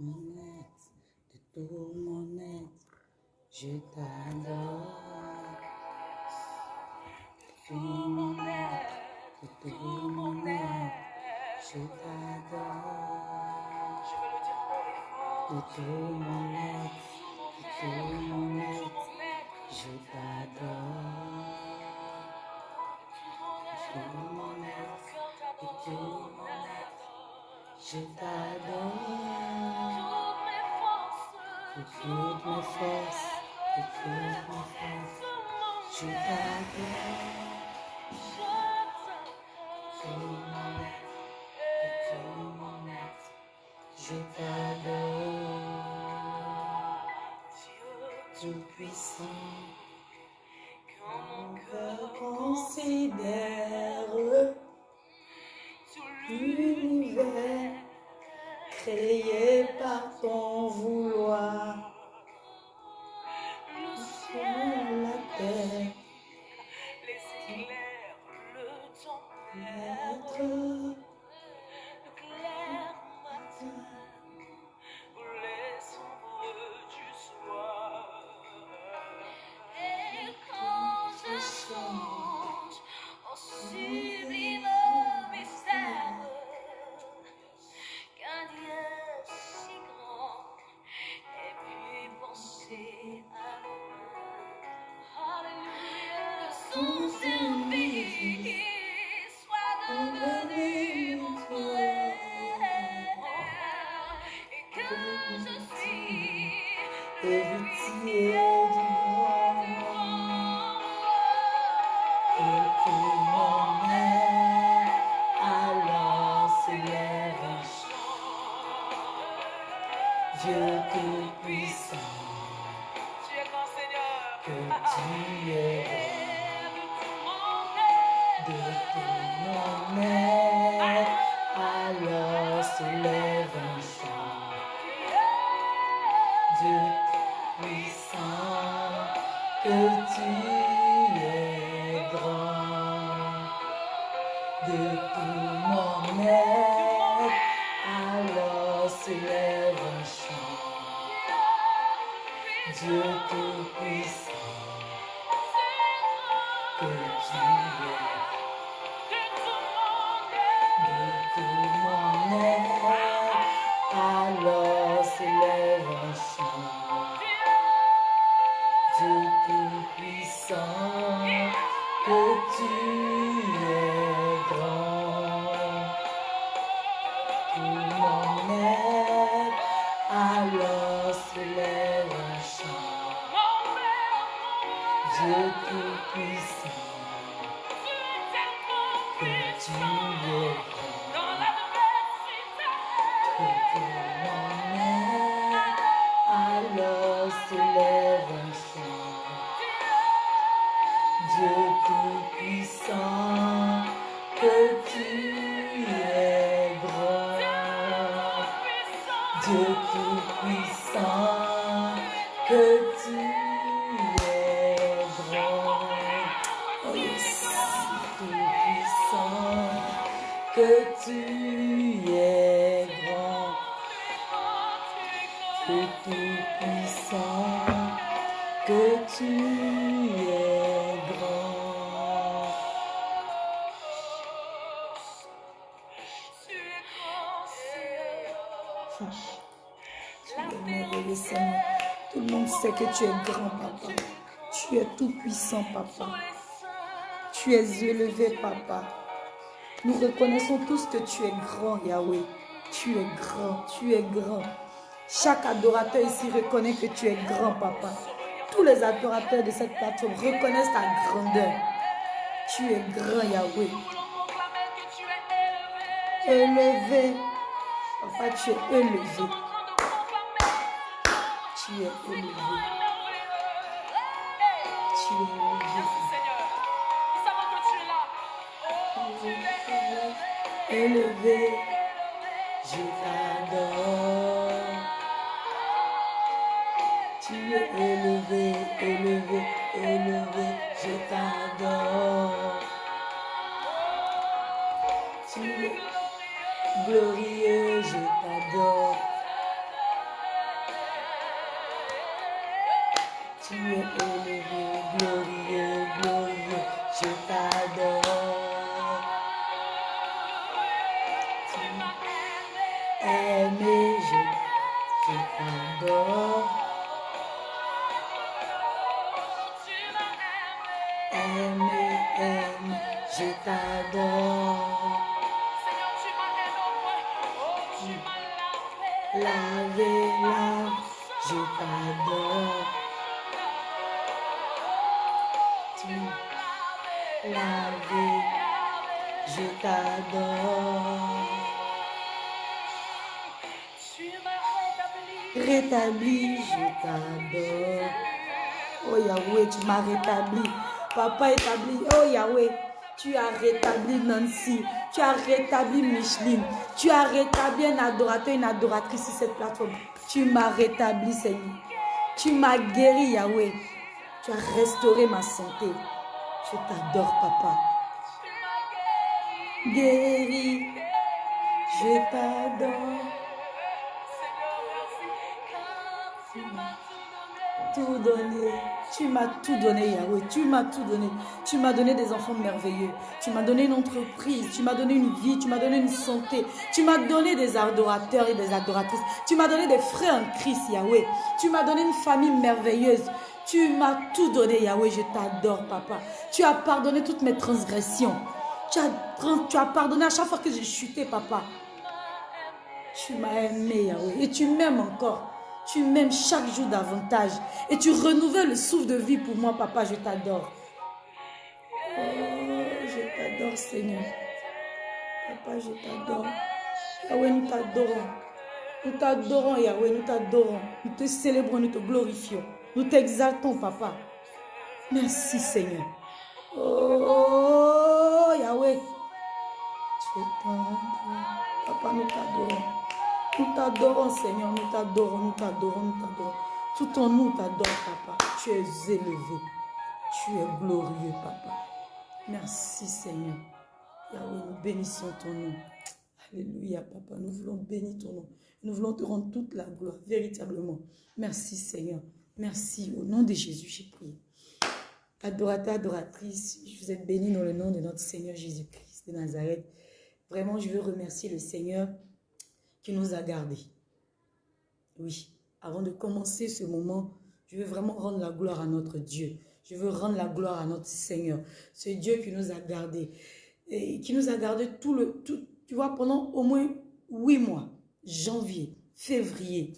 mon être, de tout mon être, je t'adore. Tout mon être, de tout mon être, je t'adore. Je veux le dire haut et fort. De tout mon you. tu es grand, papa. Tu es tout puissant, papa. Tu es élevé, papa. Nous reconnaissons tous que tu es grand, Yahweh. Tu es grand, tu es grand. Chaque adorateur ici reconnaît que tu es grand, papa. Tous les adorateurs de cette plateforme reconnaissent ta grandeur. Tu es grand, Yahweh. Élevé. Papa, tu es élevé. Tu es élevé. Tu es élevé. Merci Seigneur. Nous savons que tu es là. Oh, tu es élevé. Rétabli Nancy. Tu as rétabli Micheline. Tu as rétabli un adorateur, une adoratrice sur cette plateforme. Tu m'as rétabli, Seigneur. Tu m'as guéri, Yahweh. Tu as restauré ma santé. Je t'adore, Papa. Guéri. Je t'adore. Tout donné. Tu m'as tout donné, Yahweh. Tu m'as tout donné. Tu m'as donné des enfants merveilleux. Tu m'as donné une entreprise. Tu m'as donné une vie. Tu m'as donné une santé. Tu m'as donné des adorateurs et des adoratrices. Tu m'as donné des frères en Christ, Yahweh. Tu m'as donné une famille merveilleuse. Tu m'as tout donné, Yahweh. Je t'adore, papa. Tu as pardonné toutes mes transgressions. Tu as pardonné à chaque fois que j'ai chuté, papa. Tu m'as aimé, Yahweh. Et tu m'aimes encore. Tu m'aimes chaque jour davantage. Et tu renouvelles le souffle de vie pour moi, papa. Je t'adore. Oh, je t'adore, Seigneur. Papa, je t'adore. Yahweh, nous t'adorons. Nous t'adorons, Yahweh. Nous t'adorons. Nous te célébrons, nous te glorifions. Nous t'exaltons, papa. Merci, Seigneur. Oh, Yahweh. Tu es tendre. Papa, nous t'adorons. Nous t'adorons, Seigneur. Nous t'adorons, nous t'adorons, nous t'adorons. Tout en nous t'adore, papa. Tu es élevé. Tu es glorieux, papa. Merci, Seigneur. Yahweh, nous bénissons ton nom. Alléluia, papa. Nous voulons bénir ton nom. Nous voulons te rendre toute la gloire, véritablement. Merci, Seigneur. Merci. Au nom de Jésus, j'ai prié. Adorateur, adoratrice, je vous êtes bénis dans le nom de notre Seigneur Jésus-Christ de Nazareth. Vraiment, je veux remercier le Seigneur nous a gardés. Oui, avant de commencer ce moment, je veux vraiment rendre la gloire à notre Dieu. Je veux rendre la gloire à notre Seigneur. Ce Dieu qui nous a gardés. Et qui nous a gardés tout le... Tout, tu vois, pendant au moins huit mois. Janvier, février,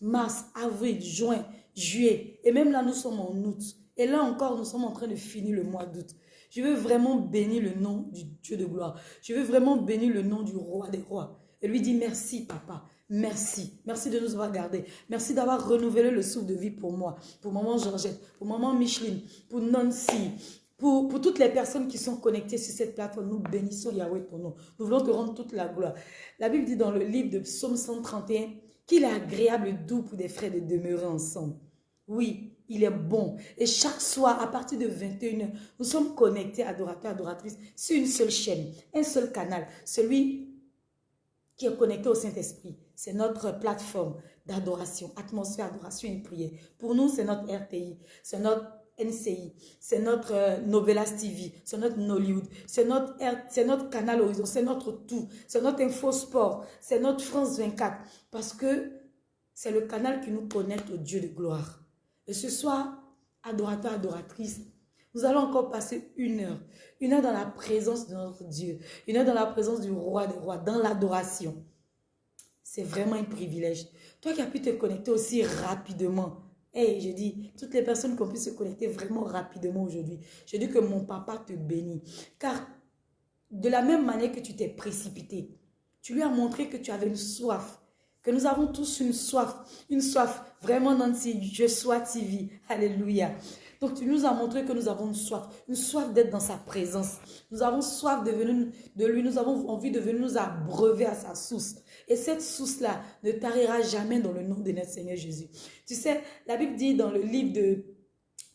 mars, avril, juin, juillet. Et même là, nous sommes en août. Et là encore, nous sommes en train de finir le mois d'août. Je veux vraiment bénir le nom du Dieu de gloire. Je veux vraiment bénir le nom du roi des rois. Et lui dit merci, papa. Merci. Merci de nous avoir gardés. Merci d'avoir renouvelé le souffle de vie pour moi, pour maman Georgette, pour maman Micheline, pour Nancy, pour, pour toutes les personnes qui sont connectées sur cette plateforme. Nous bénissons Yahweh ton nom. Nous voulons te rendre toute la gloire. La Bible dit dans le livre de Psaume 131 qu'il est agréable et doux pour des frères de demeurer ensemble. Oui, il est bon. Et chaque soir, à partir de 21h, nous sommes connectés, adorateurs, adoratrices, sur une seule chaîne, un seul canal, celui qui est connecté au Saint-Esprit. C'est notre plateforme d'adoration, atmosphère, adoration et prière. Pour nous, c'est notre RTI, c'est notre NCI, c'est notre euh, Novelas TV, c'est notre Nollywood, c'est notre, notre canal Horizon, c'est notre tout, c'est notre Infosport, c'est notre France 24. Parce que c'est le canal qui nous connecte au Dieu de gloire. Et ce soir, adorateur, adoratrice, nous allons encore passer une heure. Une heure dans la présence de notre Dieu. Une heure dans la présence du roi des rois, dans l'adoration. C'est vraiment un privilège. Toi qui as pu te connecter aussi rapidement. Hey, je dis, toutes les personnes qui ont pu se connecter vraiment rapidement aujourd'hui, je dis que mon papa te bénit. Car de la même manière que tu t'es précipité, tu lui as montré que tu avais une soif. Que nous avons tous une soif. Une soif vraiment Nancy, je sois TV. Alléluia. Donc tu nous as montré que nous avons une soif, une soif d'être dans sa présence. Nous avons soif de, venir, de lui, nous avons envie de venir nous abreuver à sa source. Et cette source-là ne tarira jamais dans le nom de notre Seigneur Jésus. Tu sais, la Bible dit dans le livre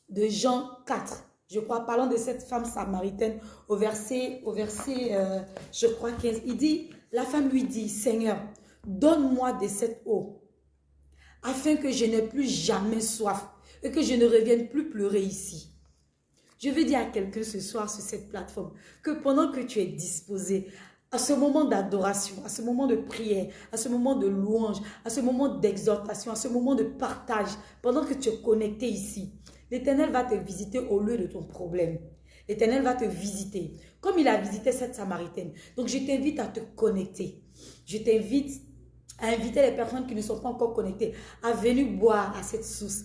de, Jean 4, je crois, parlant de cette femme samaritaine, au verset, au verset euh, je crois 15, il dit, la femme lui dit, Seigneur, donne-moi de cette eau, afin que je n'ai plus jamais soif. Et que je ne revienne plus pleurer ici. Je veux dire à quelqu'un ce soir sur cette plateforme que pendant que tu es disposé à ce moment d'adoration, à ce moment de prière, à ce moment de louange, à ce moment d'exhortation, à ce moment de partage, pendant que tu es connecté ici, l'Éternel va te visiter au lieu de ton problème. L'Éternel va te visiter, comme il a visité cette Samaritaine. Donc, je t'invite à te connecter. Je t'invite à inviter les personnes qui ne sont pas encore connectées à venir boire à cette source,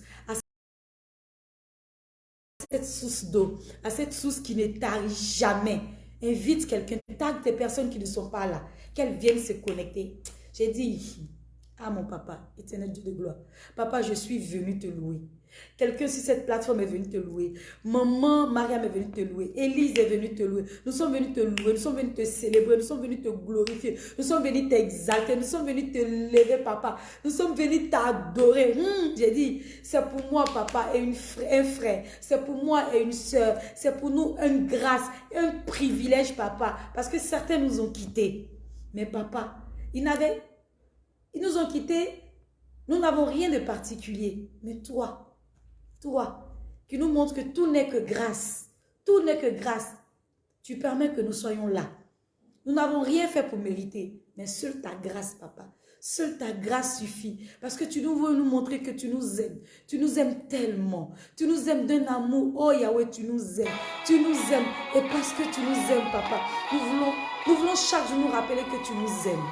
cette source d'eau, à cette source qui ne tarit jamais. Invite quelqu'un, tag des personnes qui ne sont pas là, qu'elles viennent se connecter. J'ai dit, ah mon papa, éternel Dieu de gloire, papa, je suis venu te louer. Quelqu'un sur cette plateforme est venu te louer. Maman, Mariam est venue te louer. Élise est venue te louer. Nous sommes venus te louer. Nous sommes venus te célébrer. Nous sommes venus te glorifier. Nous sommes venus t'exalter. Nous sommes venus te lever, papa. Nous sommes venus t'adorer. Hmm, j'ai dit, c'est pour moi, papa, et un frère. C'est pour moi et une soeur. C'est pour nous une grâce, un privilège, papa. Parce que certains nous ont quittés. Mais papa, ils n'avaient... Ils nous ont quittés. Nous n'avons rien de particulier. Mais toi, toi, qui nous montre que tout n'est que grâce. Tout n'est que grâce. Tu permets que nous soyons là. Nous n'avons rien fait pour mériter, mais seule ta grâce, papa. Seule ta grâce suffit. Parce que tu nous veux nous montrer que tu nous aimes. Tu nous aimes tellement. Tu nous aimes d'un amour. Oh Yahweh, tu nous aimes. Tu nous aimes. Et parce que tu nous aimes, papa, nous voulons, nous voulons chaque jour nous rappeler que tu nous aimes.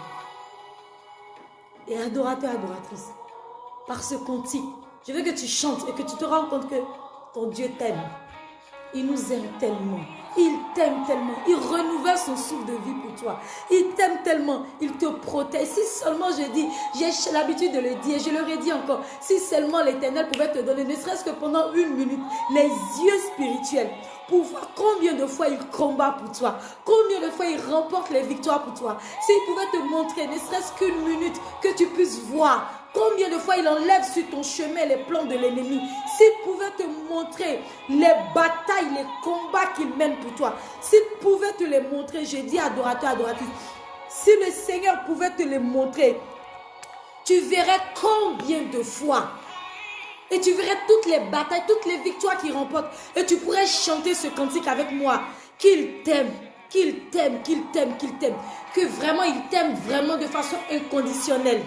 Et adorateur, adoratrice, par ce cantique, je veux que tu chantes et que tu te rends compte que ton Dieu t'aime. Il nous aime tellement. Il t'aime tellement. Il renouvelle son souffle de vie pour toi. Il t'aime tellement. Il te protège. Si seulement je dis, j'ai l'habitude de le dire, je le redis encore, si seulement l'Éternel pouvait te donner, ne serait-ce que pendant une minute, les yeux spirituels pour voir combien de fois il combat pour toi, combien de fois il remporte les victoires pour toi. S'il pouvait te montrer, ne serait-ce qu'une minute, que tu puisses voir Combien de fois il enlève sur ton chemin les plans de l'ennemi. S'il pouvait te montrer les batailles, les combats qu'il mène pour toi. S'il pouvait te les montrer, je dis adorateur, adoratrice. Si le Seigneur pouvait te les montrer, tu verrais combien de fois. Et tu verrais toutes les batailles, toutes les victoires qu'il remporte. Et tu pourrais chanter ce cantique avec moi. Qu'il t'aime, qu'il t'aime, qu'il t'aime, qu'il t'aime. Que vraiment il t'aime vraiment de façon inconditionnelle.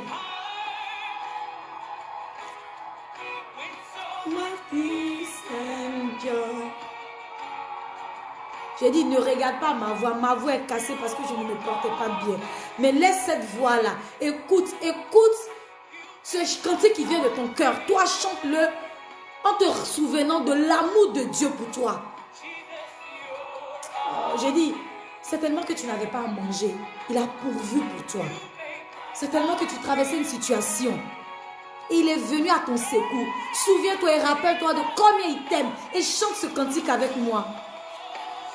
J'ai dit, ne regarde pas ma voix. Ma voix est cassée parce que je ne me portais pas bien. Mais laisse cette voix-là. Écoute, écoute ce cantique qui vient de ton cœur. Toi, chante-le en te souvenant de l'amour de Dieu pour toi. Oh, j'ai dit, c'est tellement que tu n'avais pas à manger. Il a pourvu pour toi. C'est tellement que tu traversais une situation. Il est venu à ton secours. Souviens-toi et rappelle-toi de combien il t'aime. Et chante ce cantique avec moi.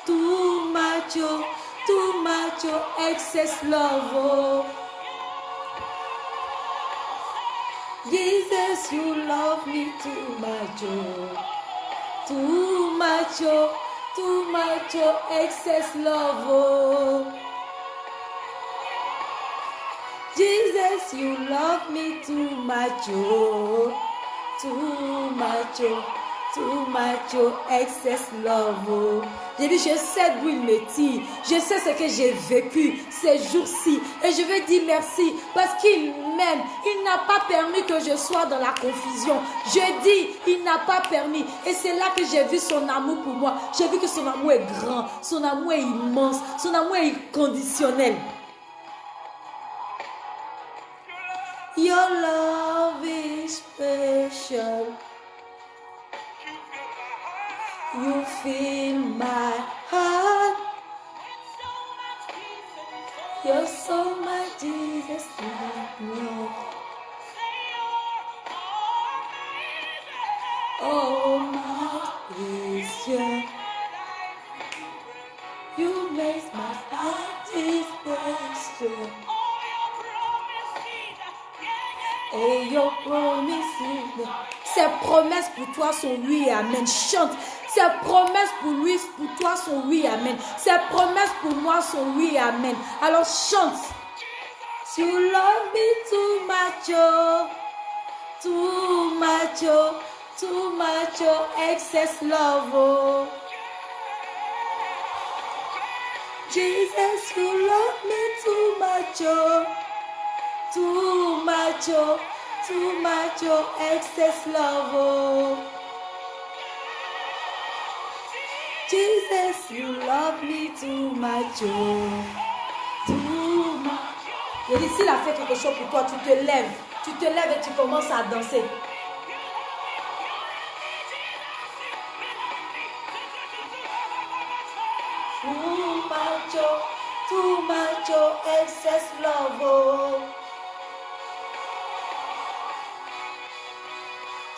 Too much, oh, too much, oh, excess love. Oh. Jesus, you love me too much, oh. Too much, oh, too much, oh, excess love. Oh. Jesus, you love me too much, oh, too much, oh. Too much, excess love. Oh. J'ai dit, je sais d'où il me tire. Je sais ce que j'ai vécu ces jours-ci. Et je veux dire merci parce qu'il m'aime. Il n'a pas permis que je sois dans la confusion. Je dis, il n'a pas permis. Et c'est là que j'ai vu son amour pour moi. J'ai vu que son amour est grand. Son amour est immense. Son amour est inconditionnel. Your love is special. You fill my heart. You're so much Jesus. Oh my vision. You make my heart special. Et your promises. Ses promesses pour toi sont et amen. Chante. Ses promesses pour lui, pour toi sont oui, amen. Ses promesses pour moi sont oui, amen. Alors chante. You love me too much, oh, too much, oh, too much, oh, excess love, oh. Jesus, you love me too much, oh. Too much, oh, too much, oh, excess love. Jesus, you love me too much, oh. Too much. Je dis, a fait quelque chose pour toi, tu te lèves. Tu te lèves et tu commences à danser. Too much, oh, too much, oh, excess love, oh.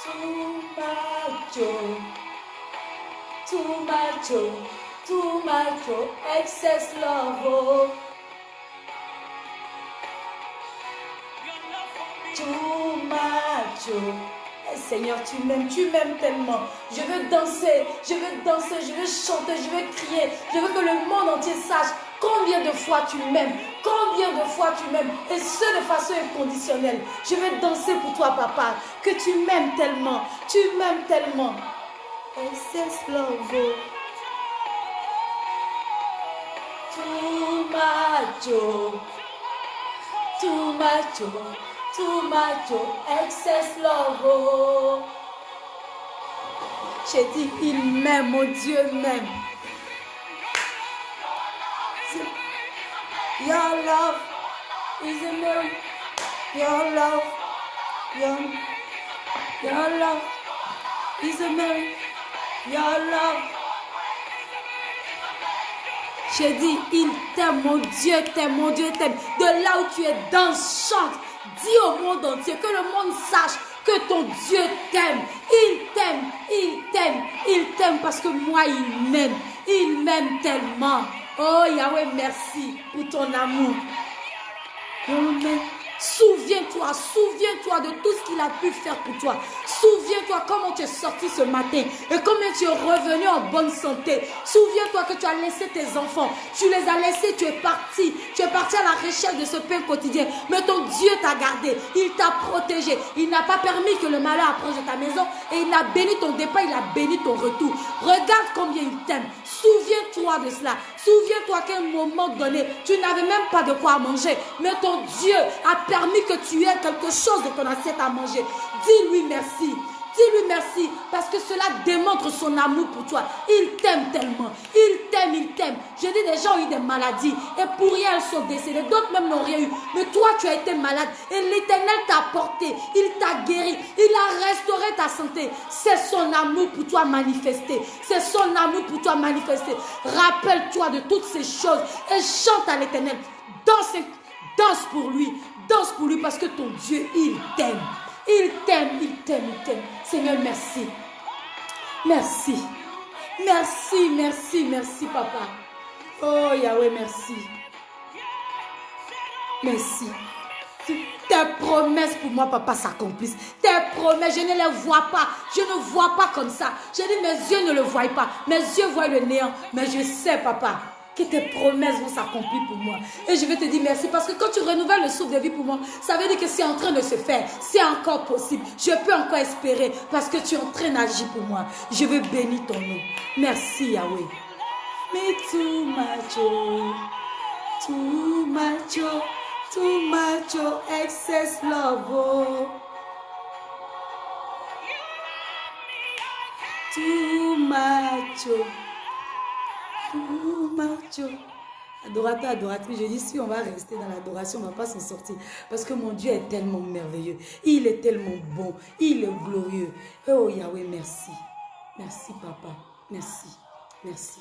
Too much, oh, too much, oh, too much, oh, excess love, oh. Too oh. Eh, Seigneur, tu m'aimes, tu m'aimes tellement. Je veux danser, je veux danser, je veux chanter, je veux crier. Je veux que le monde entier sache combien de fois tu m'aimes, combien de fois tu m'aimes, et ce de façon inconditionnelle. Je veux danser pour toi, papa, que tu m'aimes tellement, tu m'aimes tellement. Excess love, oh. Too much, oh. Too much, oh. Too much, oh. Excess love, oh. J'ai dit, il m'aime, mon Dieu m'aime. Your love is a miracle. Your love, your, your love is a miracle. Love. J'ai dit, il t'aime, mon Dieu t'aime, mon Dieu t'aime. De là où tu es, danse, chante. Dis au monde entier, que le monde sache que ton Dieu t'aime. Il t'aime, il t'aime, il t'aime parce que moi, il m'aime. Il m'aime tellement. Oh Yahweh, merci pour ton amour. Souviens-toi, souviens-toi de tout ce qu'il a pu faire pour toi. Souviens-toi comment tu es sorti ce matin et combien tu es revenu en bonne santé. Souviens-toi que tu as laissé tes enfants. Tu les as laissés, tu es parti. Tu es parti à la recherche de ce pain quotidien. Mais ton Dieu t'a gardé. Il t'a protégé. Il n'a pas permis que le malheur approche de ta maison. Et il a béni ton départ, il a béni ton retour. Regarde combien il t'aime. Souviens-toi de cela. Souviens-toi qu'à un moment donné, tu n'avais même pas de quoi manger. Mais ton Dieu a permis que tu aies quelque chose de ton assiette à manger. Dis-lui merci. Dis-lui merci parce que cela démontre son amour pour toi. Il t'aime tellement. Il t'aime, il t'aime. Je dis, des gens ont eu des maladies et pour rien elles sont décédées. D'autres même n'ont rien eu. Mais toi, tu as été malade et l'éternel t'a porté. Il t'a guéri. Il a restauré ta santé. C'est son amour pour toi manifesté. C'est son amour pour toi manifesté. Rappelle-toi de toutes ces choses et chante à l'éternel. Danse, danse pour lui. Danse pour lui parce que ton Dieu, il t'aime. Il t'aime, il t'aime, il t'aime. Seigneur, merci. Merci. Merci, merci, merci, papa. Oh Yahweh, merci. Merci. Tes promesses pour moi, papa, s'accomplissent. Tes promesses, je ne les vois pas. Je ne vois pas comme ça. Je dis, mes yeux ne le voient pas. Mes yeux voient le néant. Mais je sais, papa, que tes promesses vont s'accomplir pour moi. Et je vais te dire merci parce que quand tu renouvelles le souffle de vie pour moi, ça veut dire que c'est en train de se faire. C'est encore possible. Je peux encore espérer parce que tu es en train d'agir pour moi. Je veux bénir ton nom. Merci Yahweh. Mais too much, oh, too much, excess love, oh. Too much. Adorateur, adoratrice, je dis si on va rester dans l'adoration, on ne va pas s'en sortir. Parce que mon Dieu est tellement merveilleux. Il est tellement bon. Il est glorieux. Oh Yahweh, merci. Merci papa. Merci. Merci.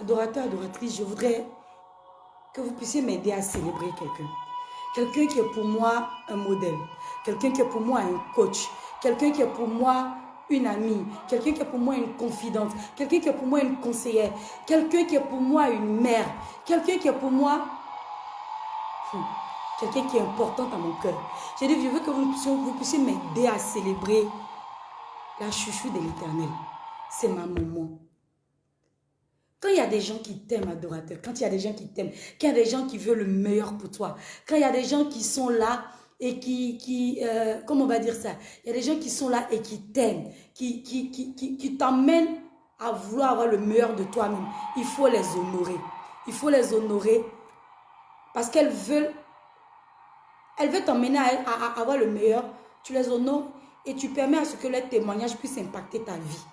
Adorateur, adoratrice, je voudrais que vous puissiez m'aider à célébrer quelqu'un. Quelqu'un qui est pour moi un modèle. Quelqu'un qui est pour moi un coach. Quelqu'un qui est pour moi une amie. Quelqu'un qui est pour moi une confidente. Quelqu'un qui est pour moi une conseillère. Quelqu'un qui est pour moi une mère. Quelqu'un qui est pour moi... Hmm, Quelqu'un qui est important à mon cœur. J'ai dit, je veux que vous puissiez, vous puissiez m'aider à célébrer la chouchou de l'éternel. C'est ma maman. Quand il y a des gens qui t'aiment, adorateur, quand il y a des gens qui t'aiment, quand il y a des gens qui veulent le meilleur pour toi, quand il y a des gens qui sont là et qui, qui euh, comment on va dire ça? Il y a des gens qui sont là et qui t'aiment, qui, qui, qui, qui, t'emmènent à vouloir avoir le meilleur de toi-même. Il faut les honorer. Il faut les honorer parce qu'elles veulent, elles veulent t'emmener à, avoir le meilleur. Tu les honores et tu permets à ce que leurs témoignages puissent impacter ta vie.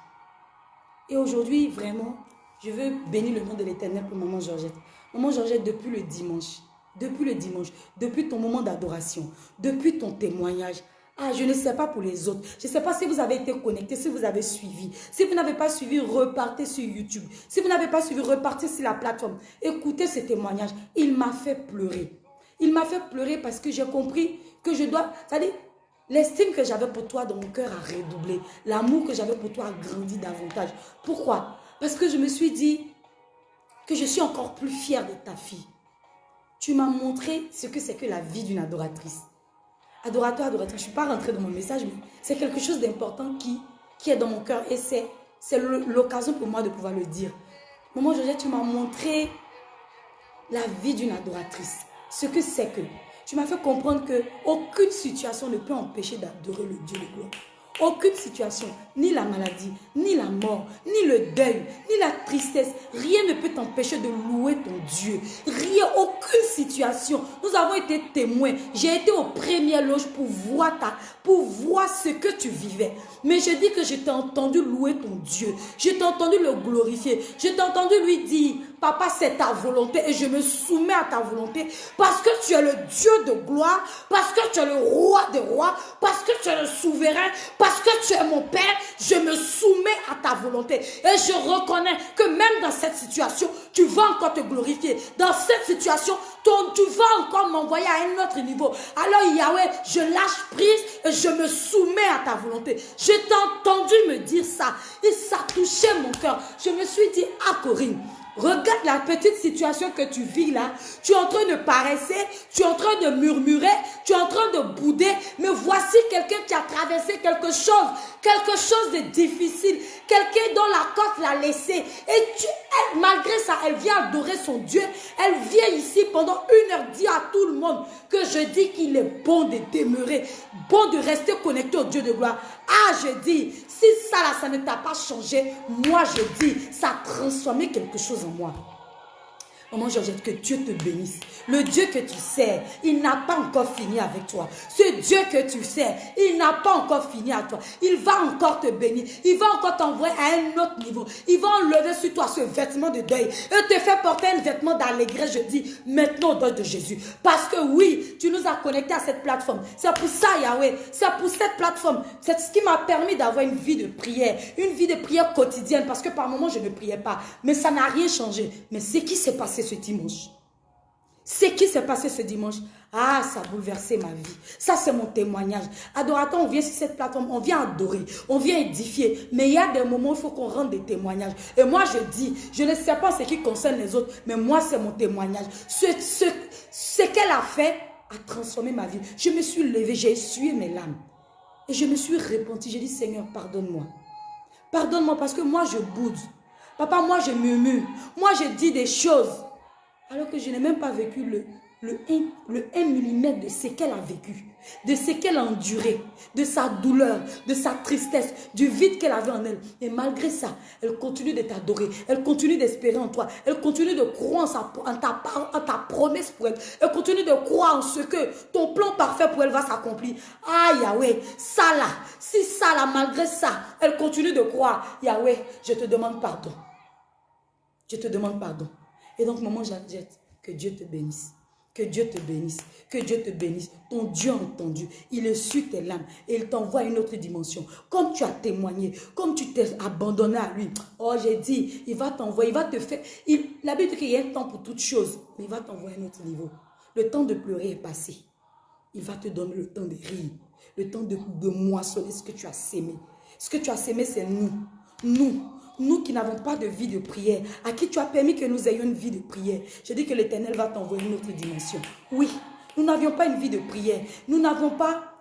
Et aujourd'hui, vraiment, je veux bénir le nom de l'éternel pour maman Georgette. Maman Georgette, depuis le dimanche, depuis le dimanche, depuis ton moment d'adoration, depuis ton témoignage, ah, je ne sais pas pour les autres. Je ne sais pas si vous avez été connecté, si vous avez suivi. Si vous n'avez pas suivi, repartez sur YouTube. Si vous n'avez pas suivi, repartez sur la plateforme. Écoutez ce témoignage. Il m'a fait pleurer. Il m'a fait pleurer parce que j'ai compris que je dois... C'est-à-dire, l'estime que j'avais pour toi dans mon cœur a redoublé. L'amour que j'avais pour toi a grandi davantage. Pourquoi? Parce que je me suis dit que je suis encore plus fière de ta fille. Tu m'as montré ce que c'est que la vie d'une adoratrice. Adorateur, adoratrice, je ne suis pas rentrée dans mon message, mais c'est quelque chose d'important qui, qui est dans mon cœur et c'est l'occasion pour moi de pouvoir le dire. Maman Georgette, tu m'as montré la vie d'une adoratrice. Ce que c'est que. Tu m'as fait comprendre que aucune situation ne peut empêcher d'adorer le Dieu de gloire. Aucune situation, ni la maladie, ni la mort, ni le deuil, ni la tristesse, rien ne peut t'empêcher de louer ton Dieu. Rien, aucune situation. Nous avons été témoins. J'ai été aux premières loges pour voir ta, pour voir ce que tu vivais. Mais je dis que je t'ai entendu louer ton Dieu. Je t'ai entendu le glorifier. Je t'ai entendu lui dire, Papa, c'est ta volonté et je me soumets à ta volonté parce que tu es le Dieu de gloire, parce que tu es le roi des rois, parce que tu es le souverain, parce que tu es mon Père. Je me soumets à ta volonté et je reconnais que même dans cette situation, tu vas encore te glorifier. Dans cette situation, ton- tu vas encore m'envoyer à un autre niveau. Alors Yahweh, je lâche prise et je me soumets à ta volonté. Je t'ai entendu me dire ça et ça touchait mon cœur. Je me suis dit, ah Corinne, Regarde la petite situation que tu vis là. Tu es en train de paresser, tu es en train de murmurer, tu es en train de bouder. Mais voici quelqu'un qui a traversé quelque chose, quelque chose de difficile. Quelqu'un dont la côte l'a laissé. Et tu, malgré ça, elle vient adorer son Dieu. Elle vient ici pendant une heure dire à tout le monde que je dis qu'il est bon de demeurer, bon de rester connecté au Dieu de gloire. Ah, je dis, si ça là, ça ne t'a pas changé, moi je dis, ça a transformé quelque chose en moi. Maman Georgette, que Dieu te bénisse. Le Dieu que tu sers, il n'a pas encore fini avec toi. Ce Dieu que tu sers, il n'a pas encore fini avec toi. Il va encore te bénir. Il va encore t'envoyer à un autre niveau. Il va enlever sur toi ce vêtement de deuil et te faire porter un vêtement d'allégresse, je dis, maintenant au nom de Jésus. Parce que oui, tu nous as connectés à cette plateforme. C'est pour ça, Yahweh. C'est pour cette plateforme. C'est ce qui m'a permis d'avoir une vie de prière. Une vie de prière quotidienne. Parce que par moments, je ne priais pas. Mais ça n'a rien changé. Mais ce qui s'est passé ce dimanche, ce qui s'est passé ce dimanche, ah, ça a bouleversé ma vie. Ça, c'est mon témoignage. Adorateur, on vient sur cette plateforme, on vient adorer, on vient édifier. Mais il y a des moments où il faut qu'on rende des témoignages. Et moi, je dis, je ne sais pas ce qui concerne les autres, mais moi, c'est mon témoignage. Ce, qu'elle a fait a transformé ma vie. Je me suis levée, j'ai essuyé mes larmes. Et je me suis repenti. J'ai dit, Seigneur, pardonne-moi. Pardonne-moi parce que moi, je boude. Papa, moi, je murmure. Moi, je dis des choses. Alors que je n'ai même pas vécu le, le 1, le 1 mm de ce qu'elle a vécu, de ce qu'elle a enduré, de sa douleur, de sa tristesse, du vide qu'elle avait en elle. Et malgré ça, elle continue de t'adorer, elle continue d'espérer en toi, elle continue de croire en, en ta, en ta promesse pour elle, elle continue de croire en ce que ton plan parfait pour elle va s'accomplir. Ah Yahweh, ça là, si ça là, malgré ça, elle continue de croire. Yahweh, je te demande pardon. Je te demande pardon. Et donc, maman Jeannette, que Dieu te bénisse. Que Dieu te bénisse. Que Dieu te bénisse. Ton Dieu a entendu. Il est su tes larmes et il t'envoie une autre dimension. Comme tu as témoigné, comme tu t'es abandonné à lui. Oh, j'ai dit, il va t'envoyer, il va te faire. Il, la Bible dit qu'il y a un temps pour toutes choses, mais il va t'envoyer à un autre niveau. Le temps de pleurer est passé. Il va te donner le temps de rire, le temps de, de moissonner ce que tu as sémé. Ce que tu as sémé, c'est nous. Nous, nous qui n'avons pas de vie de prière, à qui tu as permis que nous ayons une vie de prière. Je dis que l'Éternel va t'envoyer une autre dimension. Oui, nous n'avions pas une vie de prière. Nous n'avons pas...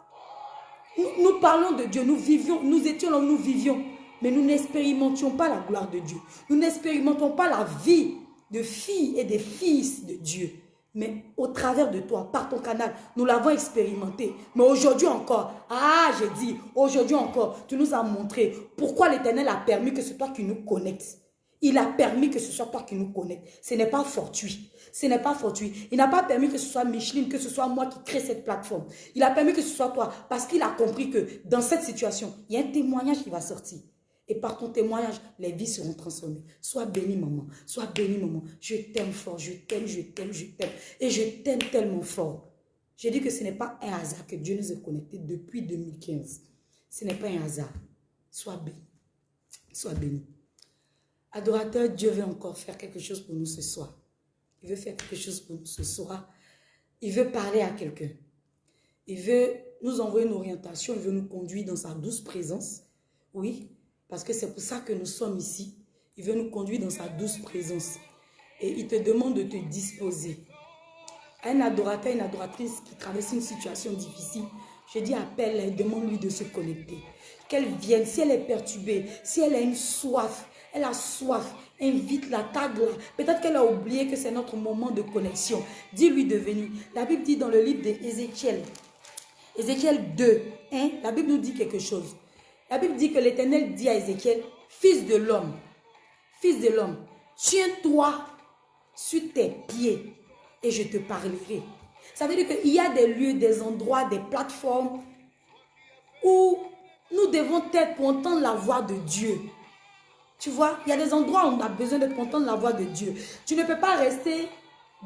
Nous, parlons de Dieu, nous vivions, nous étions là où nous vivions. Mais nous n'expérimentions pas la gloire de Dieu. Nous n'expérimentons pas la vie de filles et des fils de Dieu. Mais au travers de toi, par ton canal, nous l'avons expérimenté. Mais aujourd'hui encore, ah, j'ai dit, aujourd'hui encore, tu nous as montré pourquoi l'Éternel a permis que ce soit qui nous connecte. Il a permis que ce soit toi qui nous connecte. Ce n'est pas fortuit. Ce n'est pas fortuit. Il n'a pas permis que ce soit Micheline, que ce soit moi qui crée cette plateforme. Il a permis que ce soit toi parce qu'il a compris que dans cette situation, il y a un témoignage qui va sortir. Et par ton témoignage, les vies seront transformées. Sois béni, maman. Sois béni, maman. Je t'aime fort. Je t'aime, je t'aime, je t'aime. Et je t'aime tellement fort. J'ai dit que ce n'est pas un hasard que Dieu nous ait connectés depuis 2015. Ce n'est pas un hasard. Sois béni. Sois béni. Adorateur, Dieu veut encore faire quelque chose pour nous ce soir. Il veut faire quelque chose pour nous ce soir. Il veut parler à quelqu'un. Il veut nous envoyer une orientation. Il veut nous conduire dans sa douce présence. Oui, parce que c'est pour ça que nous sommes ici. Il veut nous conduire dans sa douce présence. Et il te demande de te disposer. Un adorateur, une adoratrice qui traverse une situation difficile, je dis appelle-la demande-lui de se connecter. Qu'elle vienne, si elle est perturbée, si elle a une soif, elle a soif, invite-la, tag-la. Peut-être qu'elle a oublié que c'est notre moment de connexion. Dis-lui de venir. La Bible dit dans le livre d'Ézéchiel, Ézéchiel 2, 1, la Bible nous dit quelque chose. La Bible dit que l'Éternel dit à Ézéchiel, fils de l'homme, fils de l'homme, tiens-toi sur tes pieds et je te parlerai. Ça veut dire qu'il y a des lieux, des endroits, des plateformes où nous devons être pour entendre la voix de Dieu. Tu vois, il y a des endroits où on a besoin de entendre la voix de Dieu. Tu ne peux pas rester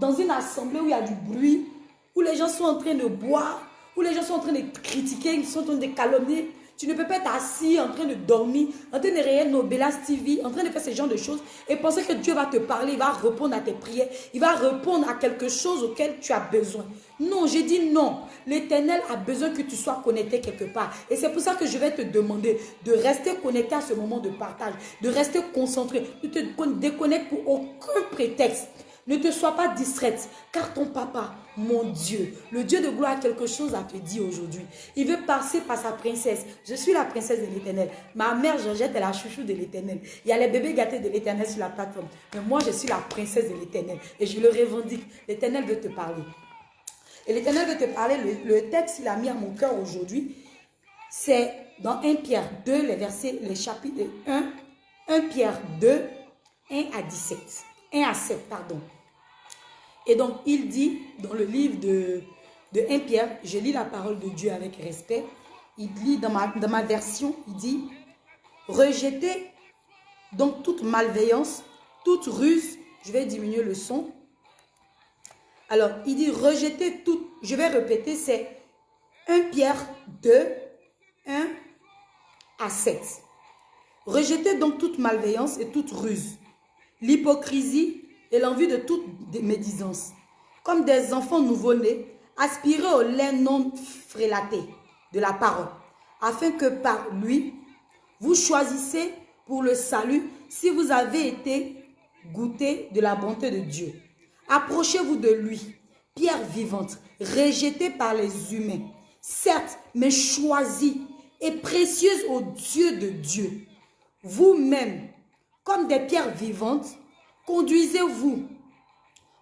dans une assemblée où il y a du bruit, où les gens sont en train de boire, où les gens sont en train de critiquer, ils sont en train de calomnier. Tu ne peux pas être assis en train de dormir, en train de regarder Nobelas TV, en train de faire ce genre de choses et penser que Dieu va te parler, il va répondre à tes prières, il va répondre à quelque chose auquel tu as besoin. Non, j'ai dit non. L'éternel a besoin que tu sois connecté quelque part. Et c'est pour ça que je vais te demander de rester connecté à ce moment de partage, de rester concentré, de te déconnecter pour aucun prétexte. Ne te sois pas distraite, car ton papa, mon Dieu, le Dieu de gloire a quelque chose à te dire aujourd'hui. Il veut passer par sa princesse. Je suis la princesse de l'éternel. Ma mère Georgette est la chouchou de l'éternel. Il y a les bébés gâtés de l'éternel sur la plateforme. Mais moi, je suis la princesse de l'éternel. Et je le revendique. L'éternel veut te parler. Et l'éternel veut te parler. Le, texte qu'il a mis à mon cœur aujourd'hui, c'est dans 1 Pierre 2, les versets, les chapitres 1, 1 Pierre 2, 1 à 17. 1 à 7, pardon. Et donc, il dit dans le livre de, de 1 Pierre, je lis la parole de Dieu avec respect. Il ma, dans ma version, il dit Rejetez donc toute malveillance, toute ruse. Je vais diminuer le son. Alors, il dit rejetez toute. Je vais répéter, c'est 1 Pierre 2, 1 à 7. Rejetez donc toute malveillance et toute ruse, l'hypocrisie et l'envie de toute médisance. Comme des enfants nouveau-nés, aspirez au lait non frélaté de la parole, afin que par lui, vous choisissez pour le salut si vous avez été goûté de la bonté de Dieu. Approchez-vous de lui, pierre vivante, rejetée par les humains, certes, mais choisie et précieuse aux Dieu de Dieu. Vous-même, comme des pierres vivantes, Conduisez-vous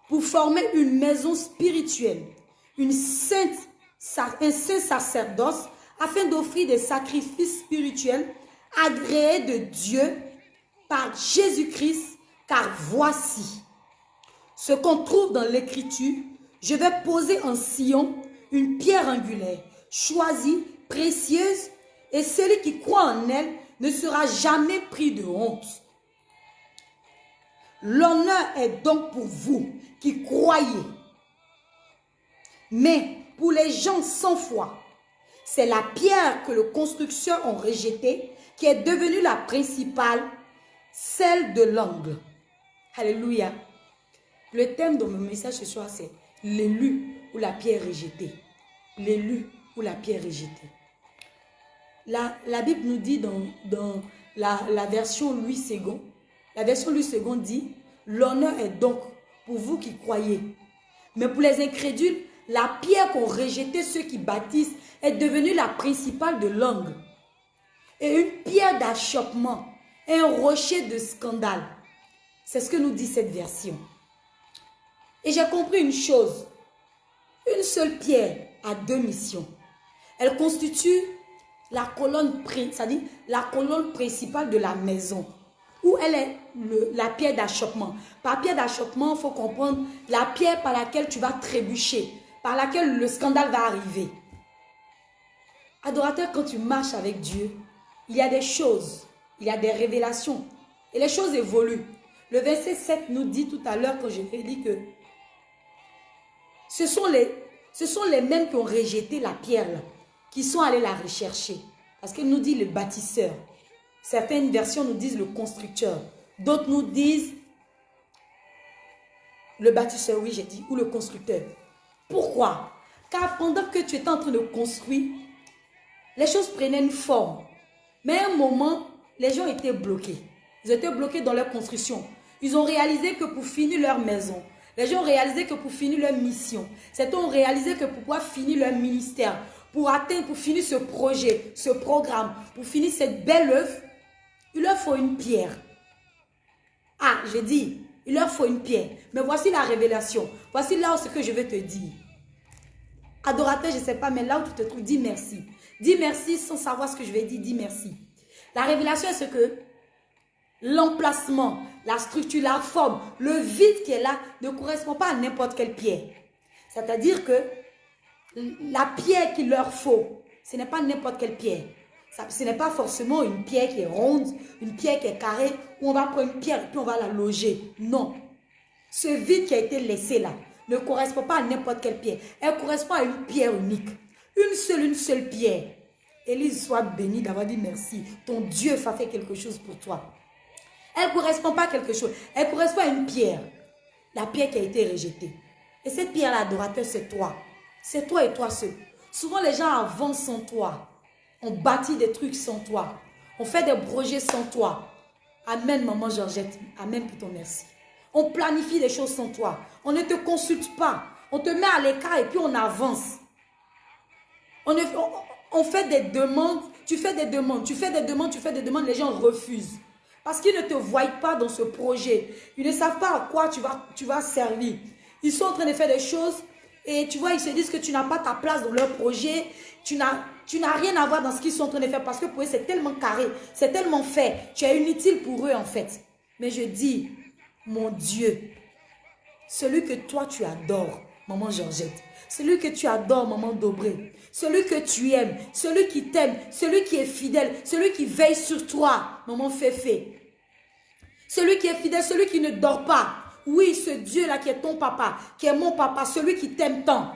pour former une maison spirituelle, un saint sacerdoce, afin d'offrir des sacrifices spirituels agréés de Dieu par Jésus-Christ, car voici ce qu'on trouve dans l'Écriture, je vais poser en Sion une pierre angulaire, choisie, précieuse, et celui qui croit en elle ne sera jamais pris de honte. L'honneur est donc pour vous qui croyez. Mais pour les gens sans foi, c'est la pierre que les constructeurs ont rejetée qui est devenue la principale, celle de l'angle. Alléluia. Le thème de mon message ce soir, c'est l'élu ou la pierre rejetée. L'élu ou la pierre rejetée. La, Bible nous dit dans, la version Louis II, la version Louis II dit, l'honneur est donc pour vous qui croyez. Mais pour les incrédules, la pierre qu'ont rejeté ceux qui bâtissent est devenue la principale de langue. Et une pierre d'achoppement, un rocher de scandale. C'est ce que nous dit cette version. Et j'ai compris une chose. Une seule pierre a deux missions. Elle constitue la colonne principale de la maison. Elle est la pierre d'achoppement. Par pierre d'achoppement, il faut comprendre la pierre par laquelle tu vas trébucher, par laquelle le scandale va arriver. Adorateur, quand tu marches avec Dieu, il y a des choses, il y a des révélations. Et les choses évoluent. Le verset 7 nous dit tout à l'heure, quand je dit, que ce sont, les, ce sont les mêmes qui ont rejeté la pierre, qui sont allés la rechercher. Parce qu'il nous dit le bâtisseur. Certaines versions nous disent le constructeur. D'autres nous disent le bâtisseur, oui j'ai dit, ou le constructeur. Pourquoi? Car pendant que tu étais en train de construire, les choses prenaient une forme. Mais à un moment, les gens étaient bloqués. Ils étaient bloqués dans leur construction. Ils ont réalisé que pour finir leur maison, les gens ont réalisé que pour finir leur mission, certains ont réalisé que pour pouvoir finir leur ministère, pour atteindre, pour finir ce projet, ce programme, pour finir cette belle œuvre, il leur faut une pierre. Ah, j'ai dit, il leur faut une pierre. Mais voici la révélation. Voici là où ce que je vais te dire. Adorateur, je ne sais pas, mais là où tu te trouves, dis merci. Dis merci sans savoir ce que je vais dire, dis merci. La révélation, c'est que l'emplacement, la structure, la forme, le vide qui est là ne correspond pas à n'importe quelle pierre. C'est-à-dire que la pierre qu'il leur faut, ce n'est pas n'importe quelle pierre. Ce n'est pas forcément une pierre qui est ronde, une pierre qui est carrée, où on va prendre une pierre et puis on va la loger. Non. Ce vide qui a été laissé là ne correspond pas à n'importe quelle pierre. Elle correspond à une pierre unique. Une seule, une seule pierre. Élise, soit bénie d'avoir dit merci. Ton Dieu va faire quelque chose pour toi. Elle ne correspond pas à quelque chose. Elle correspond à une pierre. La pierre qui a été rejetée. Et cette pierre-là, adorateur, c'est toi. C'est toi et toi seul. Souvent, les gens avancent sans toi. On bâtit des trucs sans toi. On fait des projets sans toi. Amen, maman Georgette. Amen pour ton merci. On planifie des choses sans toi. On ne te consulte pas. On te met à l'écart et puis on avance. On, fait des demandes. Tu fais des demandes. Tu fais des demandes. Tu fais des demandes. Les gens refusent. Parce qu'ils ne te voient pas dans ce projet. Ils ne savent pas à quoi tu vas servir. Ils sont en train de faire des choses et tu vois, ils se disent que tu n'as pas ta place dans leur projet. Tu n'as rien à voir dans ce qu'ils sont en train de faire parce que pour eux, c'est tellement carré, c'est tellement fait. Tu es inutile pour eux en fait. Mais je dis, mon Dieu, celui que toi tu adores, maman Georgette, celui que tu adores, maman Dobré, celui que tu aimes, celui qui t'aime, celui qui est fidèle, celui qui veille sur toi, maman Féfé, celui qui est fidèle, celui qui ne dort pas. Oui, ce Dieu-là qui est ton papa, qui est mon papa, celui qui t'aime tant.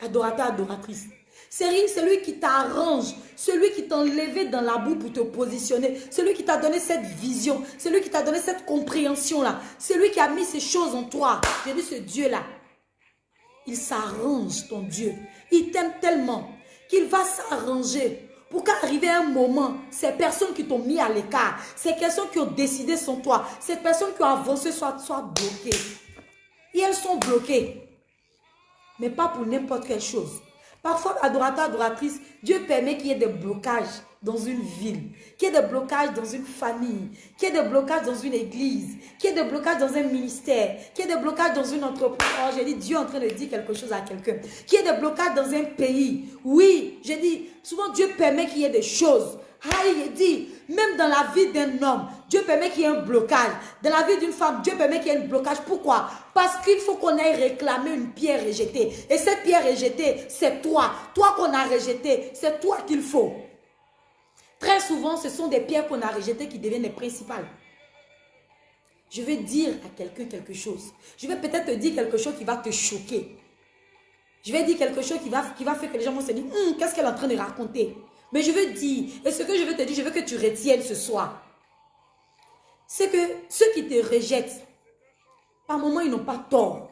Adorateur, adoratrice. C'est celui qui t'arrange, celui qui t'a enlevé dans la boue pour te positionner, celui qui t'a donné cette vision, celui qui t'a donné cette compréhension-là, celui qui a mis ces choses en toi. J'ai dit ce Dieu-là, il s'arrange, ton Dieu. Il t'aime tellement qu'il va s'arranger pour qu'arriver un moment, ces personnes qui t'ont mis à l'écart, ces personnes qui ont décidé sans toi, ces personnes qui ont avancé soient, soient bloquées. Et elles sont bloquées. Mais pas pour n'importe quelle chose. Parfois, adorateur, adoratrice, Dieu permet qu'il y ait des blocages dans une ville, qu'il y ait des blocages dans une famille, qu'il y ait des blocages dans une église, qu'il y ait des blocages dans un ministère, qu'il y ait des blocages dans une entreprise. Oh, j'ai dit, Dieu en train de dire quelque chose à quelqu'un. Qu'il y ait des blocages dans un pays. Oui, j'ai dit, souvent Dieu permet qu'il y ait des choses. Il dit, même dans la vie d'un homme, Dieu permet qu'il y ait un blocage. Dans la vie d'une femme, Dieu permet qu'il y ait un blocage. Pourquoi? Parce qu'il faut qu'on aille réclamer une pierre rejetée. Et cette pierre rejetée, c'est toi. Toi qu'on a rejetée, c'est toi qu'il faut. Très souvent, ce sont des pierres qu'on a rejetées qui deviennent les principales. Je vais dire à quelqu'un quelque chose. Je vais peut-être te dire quelque chose qui va te choquer. Je vais dire quelque chose qui va, qui faire que les gens vont se dire, hum, qu'est-ce qu'elle est en train de raconter? Mais je veux dire, et ce que je veux te dire, je veux que tu retiennes ce soir. C'est que ceux qui te rejettent, par moment, ils n'ont pas tort.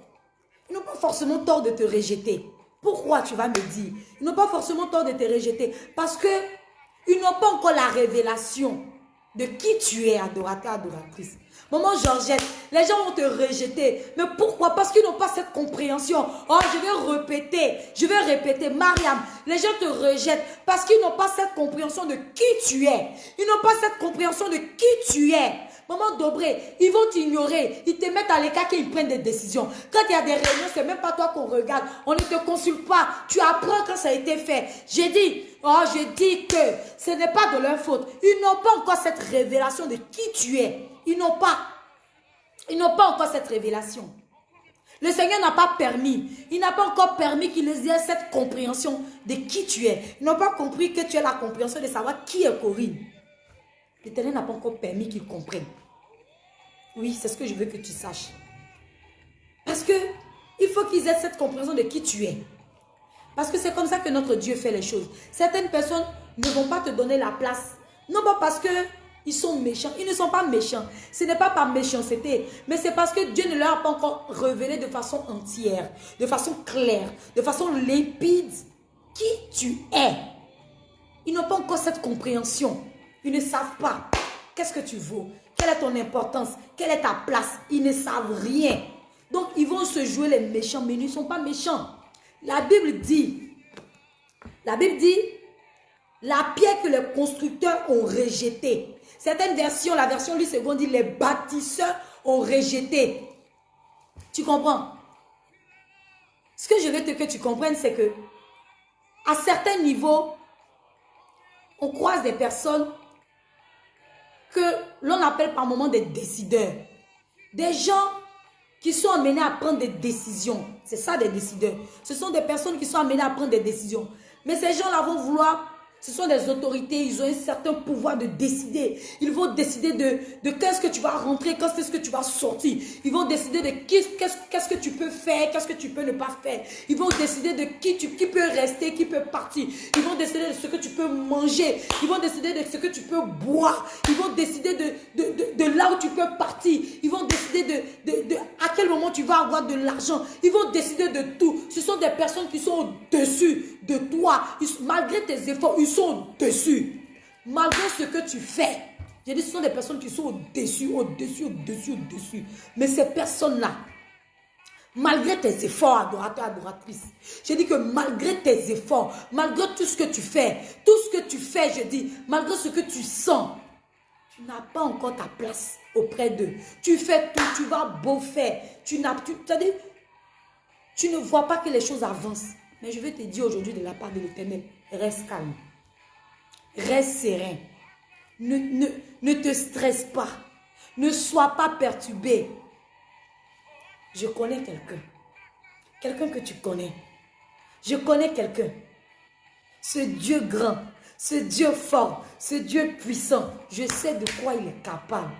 Ils n'ont pas forcément tort de te rejeter. Pourquoi tu vas me dire? Ils n'ont pas forcément tort de te rejeter. Parce que ils n'ont pas encore la révélation de qui tu es, adorateur, adoratrice. Maman Georgette, les gens vont te rejeter. Mais pourquoi? Parce qu'ils n'ont pas cette compréhension. Oh, je vais répéter, je vais répéter. Mariam, les gens te rejettent parce qu'ils n'ont pas cette compréhension de qui tu es. Ils n'ont pas cette compréhension de qui tu es. Maman Dobré, ils vont t'ignorer. Ils te mettent à l'écart qu'ils prennent des décisions. Quand il y a des réunions, c'est même pas toi qu'on regarde. On ne te consulte pas. Tu apprends quand ça a été fait. J'ai dit, oh, je dis que ce n'est pas de leur faute. Ils n'ont pas encore cette révélation de qui tu es. Ils n'ont pas. Ils n'ont pas encore cette révélation. Le Seigneur n'a pas permis. Il n'a pas encore permis qu'ils aient cette compréhension de qui tu es. Ils n'ont pas compris que tu as la compréhension de savoir qui est Corinne. L'Éternel n'a pas encore permis qu'ils comprennent. Oui, c'est ce que je veux que tu saches. Parce que il faut qu'ils aient cette compréhension de qui tu es. Parce que c'est comme ça que notre Dieu fait les choses. Certaines personnes ne vont pas te donner la place. Non pas parce que ils sont méchants. Ils ne sont pas méchants. Ce n'est pas par méchanceté, mais c'est parce que Dieu ne leur a pas encore révélé de façon entière, de façon claire, de façon limpide qui tu es. Ils n'ont pas encore cette compréhension. Ils ne savent pas qu'est-ce que tu vaux, quelle est ton importance, quelle est ta place. Ils ne savent rien. Donc, ils vont se jouer les méchants, mais ils ne sont pas méchants. La Bible dit, la Bible dit, la pierre que les constructeurs ont rejetée. Certaines versions, la version lui seconde dit, les bâtisseurs ont rejeté. Tu comprends? Ce que je veux que tu comprennes, c'est que à certains niveaux, on croise des personnes que l'on appelle par moment des décideurs. Des gens qui sont amenés à prendre des décisions. C'est ça des décideurs. Ce sont des personnes qui sont amenées à prendre des décisions. Mais ces gens-là vont vouloir ce sont des autorités, ils ont un certain pouvoir de décider. Ils vont décider de, de qu'est-ce que tu vas rentrer, qu'est-ce que tu vas sortir. Ils vont décider de qu'est-ce que tu peux faire, qu'est-ce que tu peux ne pas faire. Ils vont décider de qui, tu, qui peut rester, qui peut partir. Ils vont décider de ce que tu peux manger. Ils vont décider de ce que tu peux boire. Ils vont décider de, de, là où tu peux partir. Ils vont décider de, de, à quel moment tu vas avoir de l'argent. Ils vont décider de tout. Ce sont des personnes qui sont au-dessus de toi. malgré tes efforts, ils sont au-dessus. Malgré ce que tu fais. J'ai dit, ce sont des personnes qui sont au-dessus, au-dessus, au-dessus, au-dessus. Mais ces personnes-là, malgré tes efforts, adorateur, adoratrice, j'ai dit que malgré tes efforts, malgré tout ce que tu fais, tout ce que tu fais, je dis, malgré ce que tu sens, tu n'as pas encore ta place auprès d'eux. Tu fais tout, tu vas beau faire. Tu n'as, tu, tu ne vois pas que les choses avancent. Mais je vais te dire aujourd'hui de la part de l'éternel, reste calme. Reste serein. Ne, te stresse pas. Ne sois pas perturbé. Je connais quelqu'un. Quelqu'un que tu connais. Je connais quelqu'un. Ce Dieu grand, ce Dieu fort, ce Dieu puissant, je sais de quoi il est capable.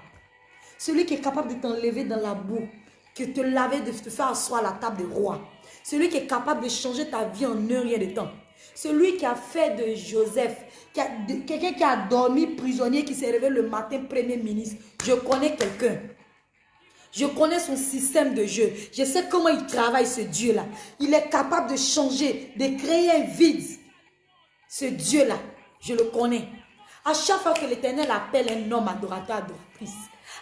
Celui qui est capable de t'enlever dans la boue, que te laver, de te faire asseoir à la table des rois. Celui qui est capable de changer ta vie en un rien de temps. Celui qui a fait de Joseph, quelqu'un qui a dormi prisonnier, qui s'est réveillé le matin premier ministre. Je connais quelqu'un. Je connais son système de jeu. Je sais comment il travaille ce Dieu-là. Il est capable de changer, de créer un vide. Ce Dieu-là, je le connais. À chaque fois que l'Éternel appelle un homme adorateur, adoratrice,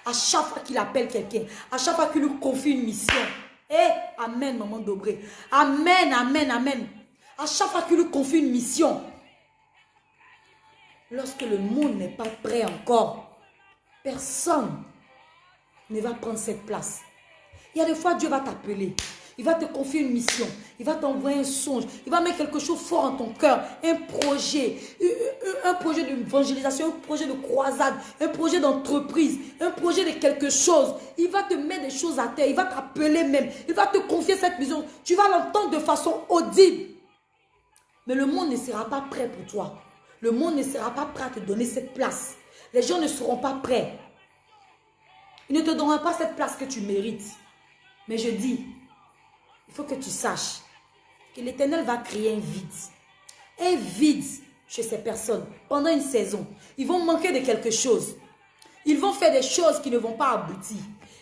à chaque fois qu'il appelle quelqu'un, à chaque fois qu'il lui confie une mission, eh, Amen, maman Dobré. Amen, Amen, Amen. À chaque fois qu'il lui confie une mission, lorsque le monde n'est pas prêt encore, personne ne va prendre cette place. Il y a des fois, Dieu va t'appeler. Il va te confier une mission. Il va t'envoyer un songe. Il va mettre quelque chose fort en ton cœur. Un projet. Un projet d'évangélisation. Un projet de croisade. Un projet d'entreprise. Un projet de quelque chose. Il va te mettre des choses à terre. Il va t'appeler même. Il va te confier cette mission. Tu vas l'entendre de façon audible. Mais le monde ne sera pas prêt pour toi. Le monde ne sera pas prêt à te donner cette place. Les gens ne seront pas prêts. Ils ne te donneront pas cette place que tu mérites. Mais je dis, il faut que tu saches que l'Éternel va créer un vide. Un vide chez ces personnes pendant une saison. Ils vont manquer de quelque chose. Ils vont faire des choses qui ne vont pas aboutir.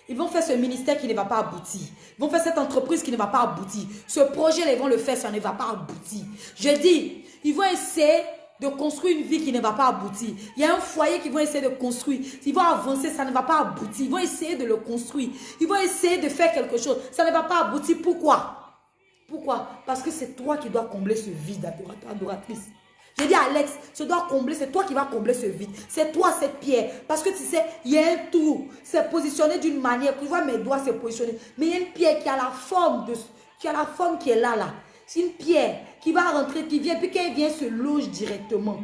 Ils vont faire ce ministère qui ne va pas aboutir. Ils vont faire cette entreprise qui ne va pas aboutir. Ce projet, ils vont le faire, ça ne va pas aboutir. Je dis, ils vont essayer de construire une vie qui ne va pas aboutir. Il y a un foyer qu'ils vont essayer de construire. Ils vont avancer, ça ne va pas aboutir. Ils vont essayer de le construire. Ils vont essayer de faire quelque chose. Ça ne va pas aboutir. Pourquoi? Pourquoi? Parce que c'est toi qui dois combler ce vide, adoratrice. J'ai dit, Alex, ce doit combler, c'est toi qui vas combler ce vide. C'est toi cette pierre. Parce que tu sais, il y a un trou. C'est positionné d'une manière. Tu vois, mes doigts, c'est positionné. Mais il y a une pierre qui a la forme de, qui a la forme qui est là, là. C'est une pierre qui va rentrer, qui vient, puis quand elle vient, se loge directement.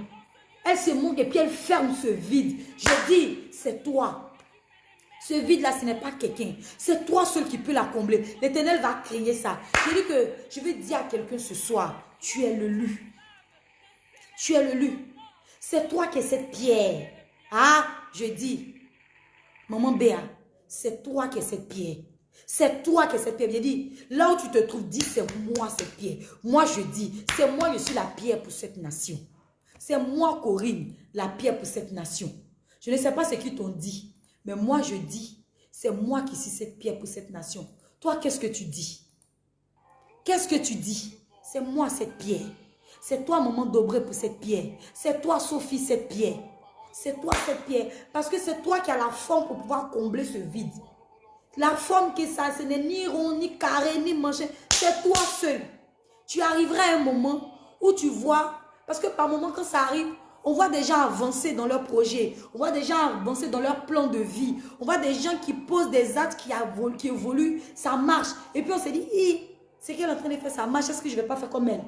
Elle se monte et puis elle ferme ce vide. Je dis, c'est toi. Ce vide-là, ce n'est pas quelqu'un. C'est toi seul qui peux la combler. L'éternel va créer ça. Je dis que je veux dire à quelqu'un ce soir, tu es le lu. Tu es le lu. C'est toi qui es cette pierre. Ah, je dis, maman Béa, c'est toi qui es cette pierre. C'est toi qui es cette pierre. Je dis, là où tu te trouves, dis, c'est moi cette pierre. Moi, je dis, c'est moi, je suis la pierre pour cette nation. C'est moi, Corinne, la pierre pour cette nation. Je ne sais pas ce qu'ils t'ont dit, mais moi, je dis, c'est moi qui suis cette pierre pour cette nation. Toi, qu'est-ce que tu dis? Qu'est-ce que tu dis? C'est moi cette pierre. C'est toi, maman Dobré, pour cette pierre. C'est toi, Sophie, cette pierre. C'est toi, cette pierre. Parce que c'est toi qui as la forme pour pouvoir combler ce vide. La forme que ça, ce n'est ni rond, ni carré, ni manché. C'est toi seul. Tu arriveras à un moment où tu vois, parce que par moment, quand ça arrive, on voit des gens avancer dans leurs projets. On voit des gens avancer dans leur plan de vie. On voit des gens qui posent des actes qui, qui évoluent. Ça marche. Et puis on se dit, c'est qu'elle est en train de faire, ça marche. Est-ce que je ne vais pas faire comme elle?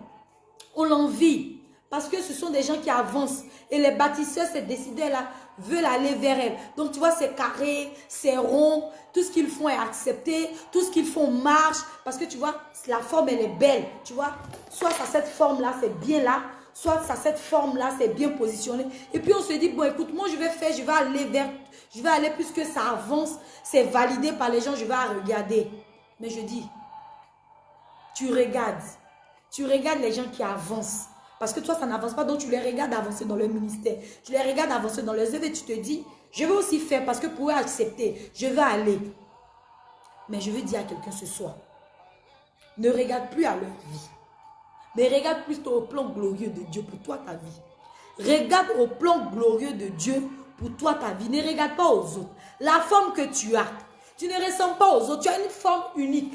On l'envie. Parce que ce sont des gens qui avancent. Et les bâtisseurs, ces décideurs-là, veulent aller vers elle. Donc, tu vois, c'est carré, c'est rond. Tout ce qu'ils font est accepté. Tout ce qu'ils font marche. Parce que, tu vois, la forme, elle est belle. Tu vois, soit ça, cette forme-là, c'est bien là. Soit ça, cette forme-là, c'est bien positionné. Et puis, on se dit, bon, écoute, moi, je vais faire, je vais aller vers... Je vais aller puisque ça avance. C'est validé par les gens, je vais regarder. Mais je dis, tu regardes tu regardes les gens qui avancent. Parce que toi, ça n'avance pas, donc tu les regardes avancer dans le ministère. Tu les regardes avancer dans les œuvres et tu te dis, je vais aussi faire parce que pour accepter, je vais aller. Mais je veux dire à quelqu'un ce soir, ne regarde plus à leur vie. Mais regarde plutôt au plan glorieux de Dieu pour toi, ta vie. Regarde au plan glorieux de Dieu pour toi, ta vie. Ne regarde pas aux autres. La forme que tu as, tu ne ressembles pas aux autres. Tu as une forme unique.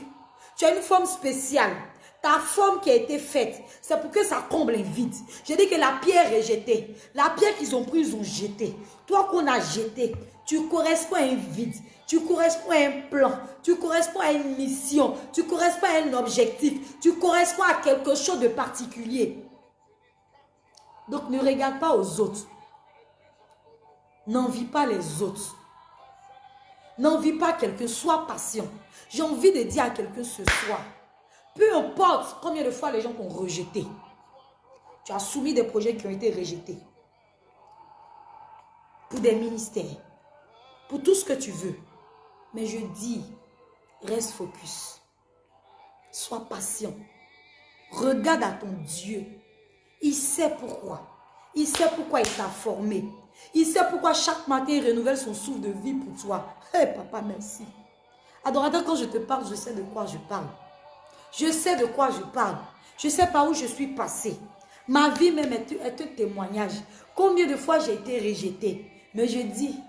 Tu as une forme spéciale. Ta forme qui a été faite, c'est pour que ça comble un vide. J'ai dit que la pierre est jetée. La pierre qu'ils ont prise, ils ont jeté. Toi qu'on a jeté, tu corresponds à un vide. Tu corresponds à un plan. Tu corresponds à une mission. Tu corresponds à un objectif. Tu corresponds à quelque chose de particulier. Donc ne regarde pas aux autres. N'envie pas les autres. N'envie pas quelqu'un. Sois patient. J'ai envie de dire à quelqu'un ce soir. Peu importe combien de fois les gens t'ont rejeté. Tu as soumis des projets qui ont été rejetés. Pour des ministères. Pour tout ce que tu veux. Mais je dis, reste focus. Sois patient. Regarde à ton Dieu. Il sait pourquoi. Il sait pourquoi il t'a formé. Il sait pourquoi chaque matin il renouvelle son souffle de vie pour toi. Hé papa, merci. Adorateur, quand je te parle, je sais de quoi je parle. Je sais de quoi je parle. Je sais par où je suis passé. Ma vie même est, un témoignage. Combien de fois j'ai été rejetée. Mais je dis,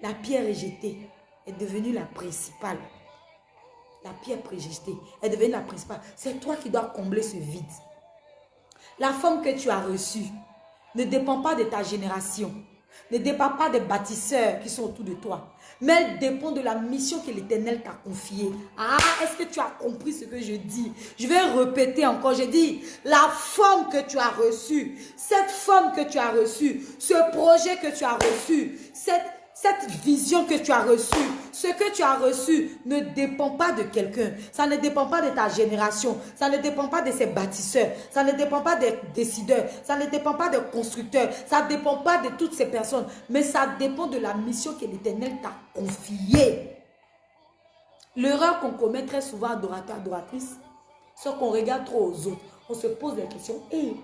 la pierre rejetée est devenue la principale. La pierre rejetée est devenue la principale. C'est toi qui dois combler ce vide. La forme que tu as reçue ne dépend pas de ta génération. Ne dépend pas des bâtisseurs qui sont autour de toi mais elle dépend de la mission que l'Éternel t'a confiée. Ah, est-ce que tu as compris ce que je dis? Je vais répéter encore, je dis, la forme que tu as reçue, cette forme que tu as reçue, ce projet que tu as reçu, cette cette vision que tu as reçue, ce que tu as reçu ne dépend pas de quelqu'un. Ça ne dépend pas de ta génération. Ça ne dépend pas de ses bâtisseurs. Ça ne dépend pas des décideurs. Ça ne dépend pas des constructeurs. Ça ne dépend pas de toutes ces personnes. Mais ça dépend de la mission que l'Éternel t'a confiée. L'erreur qu'on commet très souvent, adorateur, adoratrice, c'est qu'on regarde trop aux autres. On se pose la question, hey,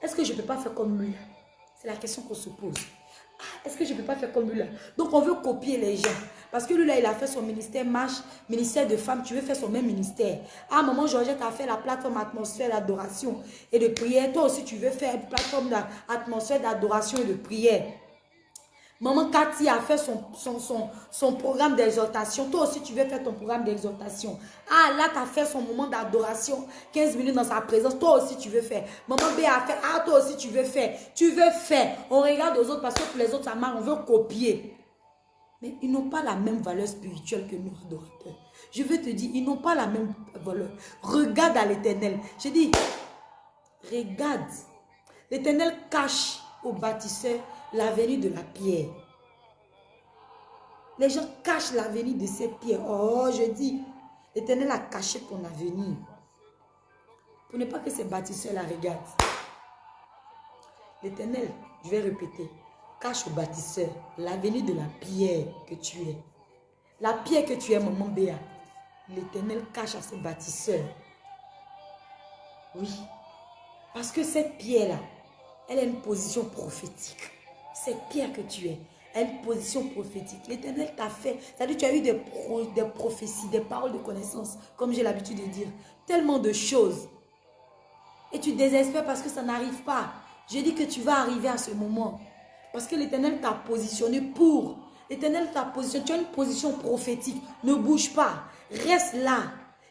est-ce que je ne peux pas faire comme lui? C'est la question qu'on se pose. Est-ce que je ne peux pas faire comme lui là? Donc on veut copier les gens. Parce que lui là, il a fait son ministère marche, ministère de femmes. Tu veux faire son même ministère. À un moment, Georgette a fait la plateforme atmosphère d'adoration et de prière. Toi aussi, tu veux faire une plateforme d'atmosphère d'adoration et de prière. Maman Cathy a fait son, son, son, programme d'exhortation. Toi aussi, tu veux faire ton programme d'exhortation. Ah, là, tu as fait son moment d'adoration. 15 minutes dans sa présence. Toi aussi, tu veux faire. Maman B a fait. Ah, toi aussi, tu veux faire. Tu veux faire. On regarde aux autres parce que pour les autres, ça marche. On veut copier. Mais ils n'ont pas la même valeur spirituelle que nous, adorateurs. Je veux te dire, ils n'ont pas la même valeur. Regarde à l'éternel. Je dis, regarde. L'éternel cache au bâtisseur l'avenir de la pierre. Les gens cachent l'avenir de cette pierre. Oh, je dis, l'éternel a caché ton avenir. Pour ne pas que ces bâtisseurs la regardent. L'éternel, je vais répéter, cache au bâtisseur l'avenir de la pierre que tu es. La pierre que tu es, maman Béa, l'éternel cache à ce bâtisseur. Oui. Parce que cette pierre-là, elle a une position prophétique cette pierre que tu es une position prophétique. L'éternel t'a fait. C'est-à-dire tu as eu des, des prophéties, des paroles de connaissance, comme j'ai l'habitude de dire. Tellement de choses. Et tu désespères parce que ça n'arrive pas. Je dis que tu vas arriver à ce moment. Parce que l'éternel t'a positionné pour. L'éternel t'a positionné. Tu as une position prophétique. Ne bouge pas. Reste là.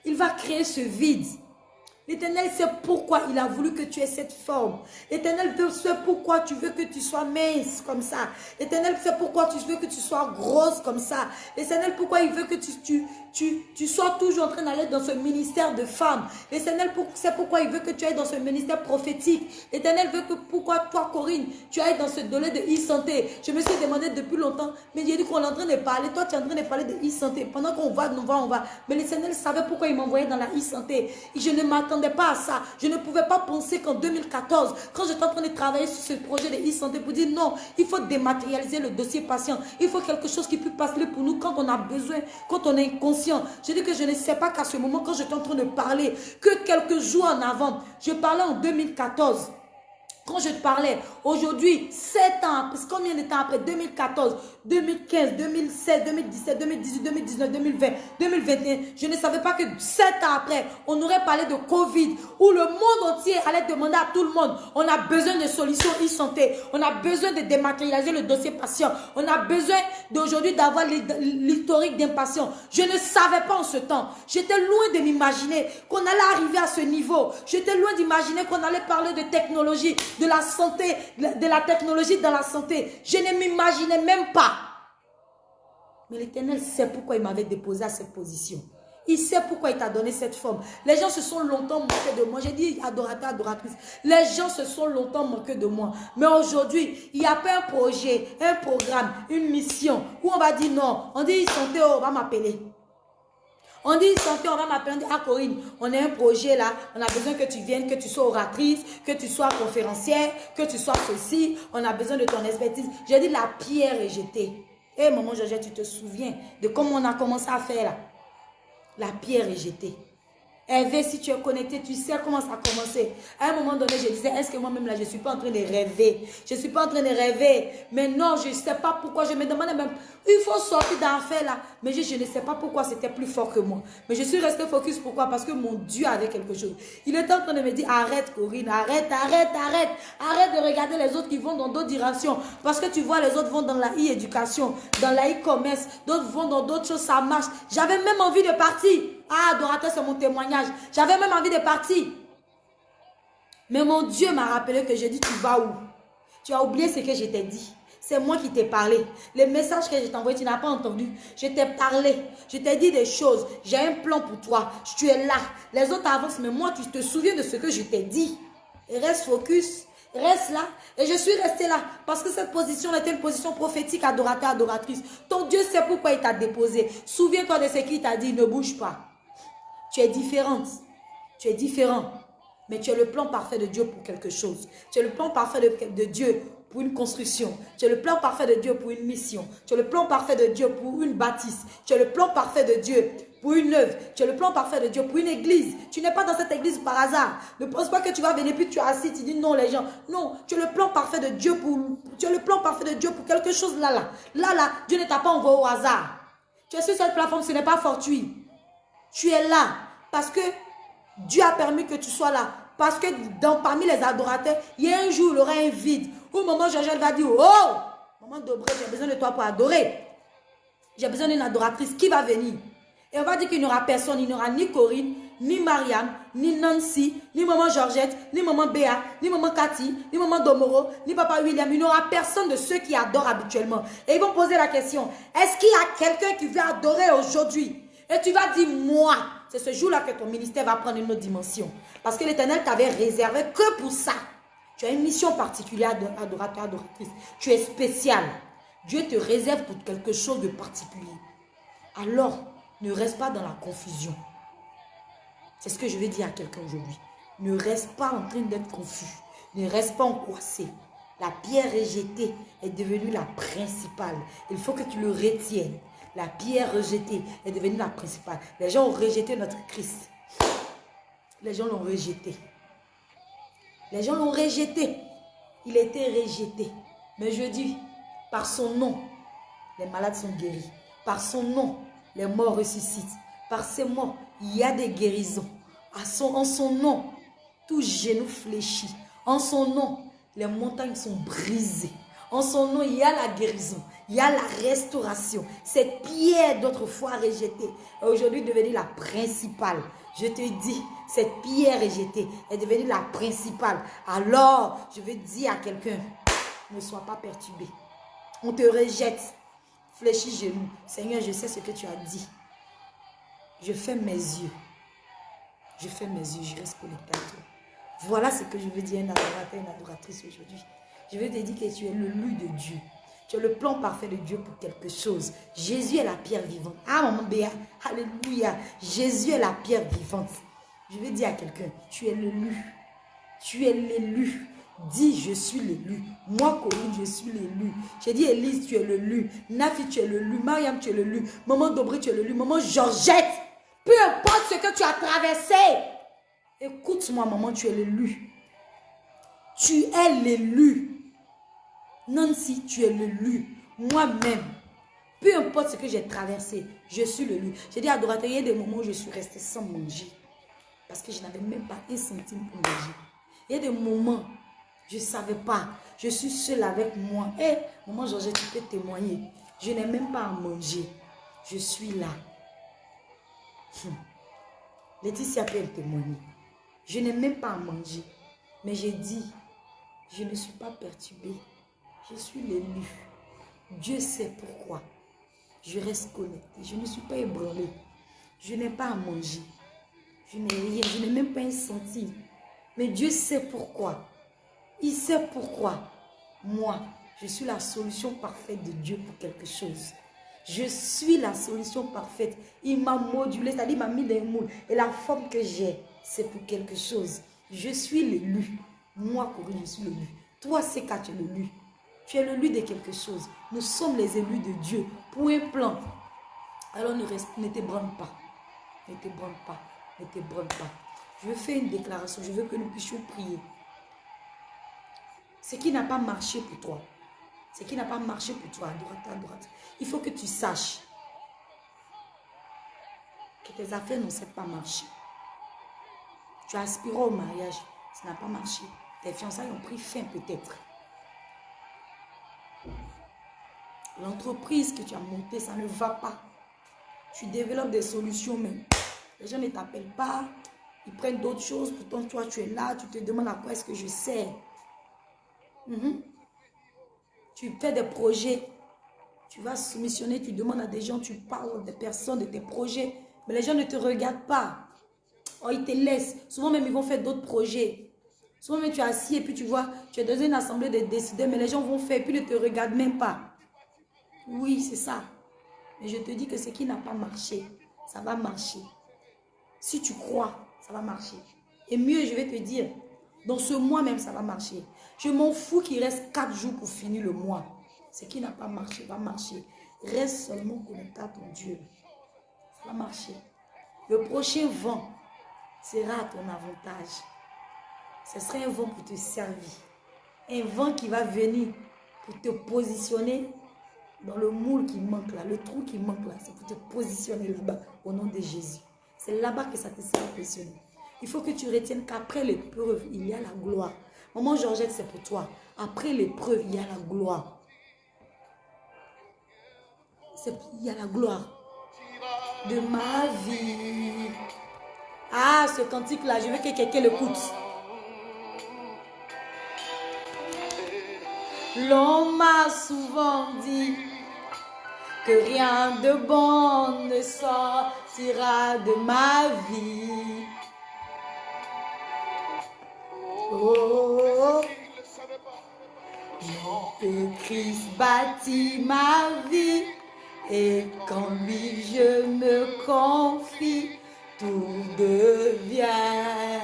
Il va créer ce vide. L'éternel sait pourquoi il a voulu que tu aies cette forme. L'éternel sait pourquoi tu veux que tu sois mince comme ça. L'éternel sait pourquoi tu veux que tu sois grosse comme ça. L'éternel pourquoi il veut que tu, tu, tu, tu sois toujours en train d'aller dans ce ministère de femme. L'éternel sait pourquoi il veut que tu ailles dans ce ministère prophétique. L'éternel veut que pourquoi toi Corinne, tu ailles dans ce domaine de e-santé. Je me suis demandé depuis longtemps, mais a dit qu'on est en train de parler. Toi tu es en train de parler de e-santé. Pendant qu'on va, on va, on va. Mais l'éternel savait pourquoi il m'envoyait dans la e-santé. Je ne m'attendais pas ça. Je ne pouvais pas penser qu'en 2014, quand j'étais en train de travailler sur ce projet de e-santé pour dire non, il faut dématérialiser le dossier patient. Il faut quelque chose qui puisse passer pour nous quand on a besoin, quand on est inconscient. Je dis que je ne sais pas qu'à ce moment, quand j'étais en train de parler, que quelques jours en avant, je parlais en 2014. Quand je te parlais, aujourd'hui, 7 ans, combien de temps après? 2014, 2015, 2016, 2017, 2018, 2019, 2020, 2021, je ne savais pas que 7 ans après, on aurait parlé de Covid, où le monde entier allait demander à tout le monde, on a besoin de solutions e-santé, on a besoin de dématérialiser le dossier patient, on a besoin d'aujourd'hui d'avoir l'historique d'un patient. Je ne savais pas en ce temps. J'étais loin de m'imaginer qu'on allait arriver à ce niveau. J'étais loin d'imaginer qu'on allait parler de technologie de la santé, de la technologie dans la santé. Je ne m'imaginais même pas. Mais l'Éternel sait pourquoi il m'avait déposé à cette position. Il sait pourquoi il t'a donné cette forme. Les gens se sont longtemps moqués de moi. J'ai dit adorateur, adoratrice. Les gens se sont longtemps moqués de moi. Mais aujourd'hui, il n'y a pas un projet, un programme, une mission où on va dire non. On dit santé, on va m'appeler. On dit santé, on va m'appeler, à Corinne, on a un projet là, on a besoin que tu viennes, que tu sois oratrice, que tu sois conférencière, que tu sois ceci, on a besoin de ton expertise. J'ai dit la pierre est jetée. Hé eh, maman Georgette, tu te souviens de comment on a commencé à faire là? La pierre est jetée. Hervé, si tu es connecté, tu sais comment ça a commencé. À un moment donné, je disais, est-ce que moi-même là, je ne suis pas en train de rêver? Je ne suis pas en train de rêver. Mais non, je ne sais pas pourquoi. Je me demandais même, il faut sortir d'enfer là. Mais je, ne sais pas pourquoi c'était plus fort que moi. Mais je suis resté focus. Pourquoi? Parce que mon Dieu avait quelque chose. Il était en train de me dire, arrête Corinne, arrête, arrête, arrête. Arrête de regarder les autres qui vont dans d'autres directions. Parce que tu vois, les autres vont dans la e-éducation, dans la e-commerce. D'autres vont dans d'autres choses, ça marche. J'avais même envie de partir. Ah, adorateur, c'est mon témoignage. J'avais même envie de partir. Mais mon Dieu m'a rappelé que j'ai dit, tu vas où? Tu as oublié ce que je t'ai dit. C'est moi qui t'ai parlé. Les messages que je t'ai envoyés, tu n'as pas entendu. Je t'ai parlé. Je t'ai dit des choses. J'ai un plan pour toi. Tu es là. Les autres avancent, mais moi, tu te souviens de ce que je t'ai dit. reste focus. Reste là. Et je suis restée là. Parce que cette position était une position prophétique, adorateur, adoratrice. Ton Dieu sait pourquoi il t'a déposé. Souviens-toi de ce qu'il t'a dit. Ne bouge pas. Tu es différente. Tu es différent. Mais tu es le plan parfait de Dieu pour quelque chose. Tu es le plan parfait de, Dieu pour une construction. Tu es le plan parfait de Dieu pour une mission. Tu es le plan parfait de Dieu pour une bâtisse. Tu es le plan parfait de Dieu pour une œuvre. Tu es le plan parfait de Dieu pour une église. Tu n'es pas dans cette église par hasard. Ne pense pas que tu vas venir puis tu es assis, tu dis non les gens. Non, tu es le plan parfait de Dieu pour tu es le plan parfait de Dieu pour quelque chose là là. Là là, Dieu ne t'a pas envoyé au hasard. Tu es sur cette plateforme, ce n'est pas fortuit. Tu es là parce que Dieu a permis que tu sois là. Parce que dans, parmi les adorateurs, il y a un jour, il y aura un vide. Où maman Georgette va dire, oh, Maman Dobré, j'ai besoin de toi pour adorer. J'ai besoin d'une adoratrice qui va venir. Et on va dire qu'il n'y aura personne. Il n'y aura ni Corinne, ni Marianne, ni Nancy, ni maman Georgette, ni maman Béa, ni maman Cathy, ni maman Domoro, ni papa William. Il n'y aura personne de ceux qui adorent habituellement. Et ils vont poser la question, est-ce qu'il y a quelqu'un qui veut adorer aujourd'hui? Et tu vas dire, moi. C'est ce jour-là que ton ministère va prendre une autre dimension. Parce que l'éternel t'avait réservé que pour ça. Tu as une mission particulière d'adorateur, adoratrice. Tu es spécial. Dieu te réserve pour quelque chose de particulier. Alors, ne reste pas dans la confusion. C'est ce que je vais dire à quelqu'un aujourd'hui. Ne reste pas en train d'être confus. Ne reste pas angoissé. La pierre rejetée est devenue la principale. Il faut que tu le retiennes. La pierre rejetée est devenue la principale. Les gens ont rejeté notre Christ. Les gens l'ont rejeté. Les gens l'ont rejeté. Il été rejeté. Mais je dis, par son nom, les malades sont guéris. Par son nom, les morts ressuscitent. Par ses mots, il y a des guérisons. En son nom, tout genou fléchit. En son nom, les montagnes sont brisées. En son nom, il y a la guérison. Il y a la restauration. Cette pierre d'autrefois rejetée est aujourd'hui devenue la principale. Je te dis, cette pierre rejetée est devenue la principale. Alors, je veux dire à quelqu'un, ne sois pas perturbé. On te rejette. Fléchis genoux. Seigneur, je sais ce que tu as dit. Je fais mes yeux. Je fais mes yeux, je reste connecté à toi. Voilà ce que je veux dire à adorateur, une adoratrice aujourd'hui. Je veux te dire que tu es le loup de Dieu. Tu es le plan parfait de Dieu pour quelque chose. Jésus est la pierre vivante. Ah, maman Béa, alléluia. Jésus est la pierre vivante. Je veux dire à quelqu'un, tu es l'élu. Tu es l'élu. Dis, je suis l'élu. Moi, Corinne, je suis l'élu. J'ai dit, Élise, tu es l'élu. Nafi, tu es l'élu. Mariam, tu es l'élu. Maman Dobré, tu es l'élu. Maman Georgette, peu importe ce que tu as traversé. Écoute-moi, maman, tu es l'élu. Tu es l'élu. Nancy, tu es l'élu. Moi-même, peu importe ce que j'ai traversé, je suis l'élu. J'ai dit, adorateur, il y a des moments où je suis restée sans manger. Parce que je n'avais même pas un centime pour manger. Il y a des moments, je ne savais pas. Je suis seule avec moi. Et eh, maman Georges, tu peux témoigner. Je n'ai même pas à manger. Je suis là. Hum. Laetitia peut témoigner. Je n'ai même pas à manger. Mais j'ai dit, je ne suis pas perturbée. Je suis l'élu. Dieu sait pourquoi. Je reste connectée. Je ne suis pas ébranlée. Je n'ai pas à manger. Je n'ai rien. Je n'ai même pas un centime. Mais Dieu sait pourquoi. Il sait pourquoi. Moi, je suis la solution parfaite de Dieu pour quelque chose. Je suis la solution parfaite. Il m'a modulé, c'est-à-dire il m'a mis des moules. Et la forme que j'ai, c'est pour quelque chose. Je suis l'élu. Moi, Corinne, je suis l'élu. Toi, c'est quand tu es l'élu. Tu es l'élu de quelque chose. Nous sommes les élus de Dieu pour un plan. Alors ne, ne t'ébranle pas. Ne t'ébranle pas. Ne t'ébranle pas. Je veux faire une déclaration. Je veux que nous puissions prier. Ce qui n'a pas marché pour toi. Ce qui n'a pas marché pour toi, à droite, à droite. Il faut que tu saches que tes affaires n'ont pas marché. Tu aspiré au mariage, ça n'a pas marché. Tes fiançailles ont pris fin peut-être. L'entreprise que tu as montée, ça ne va pas. Tu développes des solutions même. Les gens ne t'appellent pas. Ils prennent d'autres choses. Pourtant, toi, tu es là. Tu te demandes à quoi est-ce que je sers. Mhm. Tu fais des projets. Tu vas soumissionner. Tu demandes à des gens. Tu parles des personnes, de tes projets. Mais les gens ne te regardent pas. Oh, ils te laissent. Souvent même, ils vont faire d'autres projets. Souvent même, tu es assis et puis tu vois, tu es dans une assemblée de décideurs, mais les gens vont faire et puis ne te regardent même pas. Oui, c'est ça. Mais je te dis que ce qui n'a pas marché, ça va marcher. Si tu crois, ça va marcher. Et mieux, je vais te dire, dans ce mois même, ça va marcher. Je m'en fous qu'il reste quatre jours pour finir le mois. Ce qui n'a pas marché va marcher. Reste seulement connecté à ton Dieu. Ça va marcher. Le prochain vent sera à ton avantage. Ce sera un vent pour te servir. Un vent qui va venir pour te positionner dans le moule qui manque là, le trou qui manque là, c'est pour te positionner là-bas au nom de Jésus. C'est là-bas que ça te sera positionné. Il faut que tu retiennes qu'après l'épreuve, il y a la gloire. Maman Georgette, c'est pour toi. Après l'épreuve, il y a la gloire. Il y a la gloire de ma vie. Ah, ce cantique-là, je veux que quelqu'un l'écoute. L'on m'a souvent dit que rien de bon ne sortira de ma vie. Oh, que Christ bâtit ma vie et qu'en lui je me confie, tout devient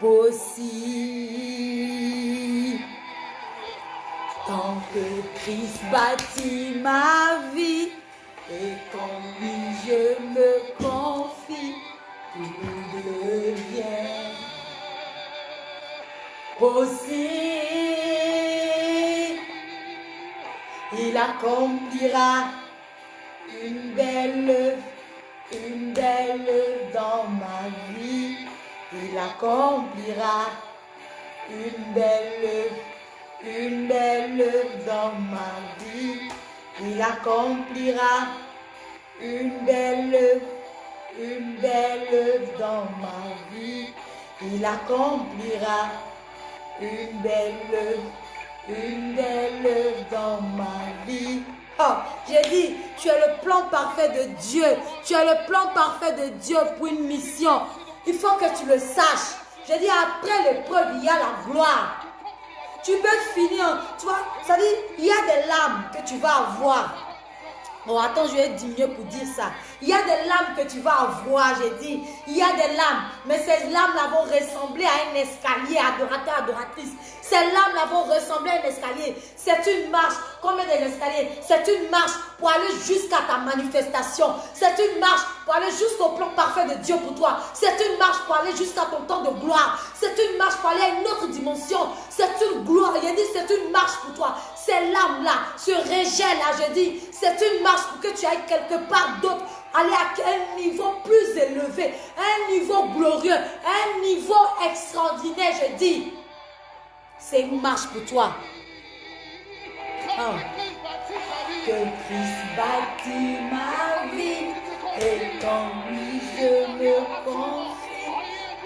possible. Tant Christ bâtit ma vie et qu'en lui je me confie, tout devient possible. Il accomplira une belle, une belle dans ma vie. Il accomplira une belle, une belle dans ma vie. Il accomplira une belle, une belle dans ma vie. Il accomplira une belle, une belle dans ma vie. Oh, j'ai dit, tu es le plan parfait de Dieu. Tu es le plan parfait de Dieu pour une mission. Il faut que tu le saches. J'ai dit, après l'épreuve, il y a la gloire. Tu peux finir, tu vois, ça dit, il y a des larmes que tu vas avoir. Bon, attends, je vais diminuer pour dire ça. Il y a des lames que tu vas avoir, j'ai dit. Il y a des lames, mais ces lames-là vont ressembler à un escalier, adorateur, adoratrice. Ces lames-là vont ressembler à un escalier. C'est une marche. Combien d'escaliers C'est une marche pour aller jusqu'à ta manifestation. C'est une marche pour aller jusqu'au plan parfait de Dieu pour toi. C'est une marche pour aller jusqu'à ton temps de gloire. C'est une marche pour aller à une autre dimension. C'est une gloire. Il dit, c'est une marche pour toi. Ces lames-là, ce rejet-là, je dis, c'est une marche pour que tu ailles quelque part d'autre. Aller à un niveau plus élevé, un niveau glorieux, un niveau extraordinaire, je dis. C'est une marche pour toi. Ah. Que Christ bâtit ma vie et lui je me confie,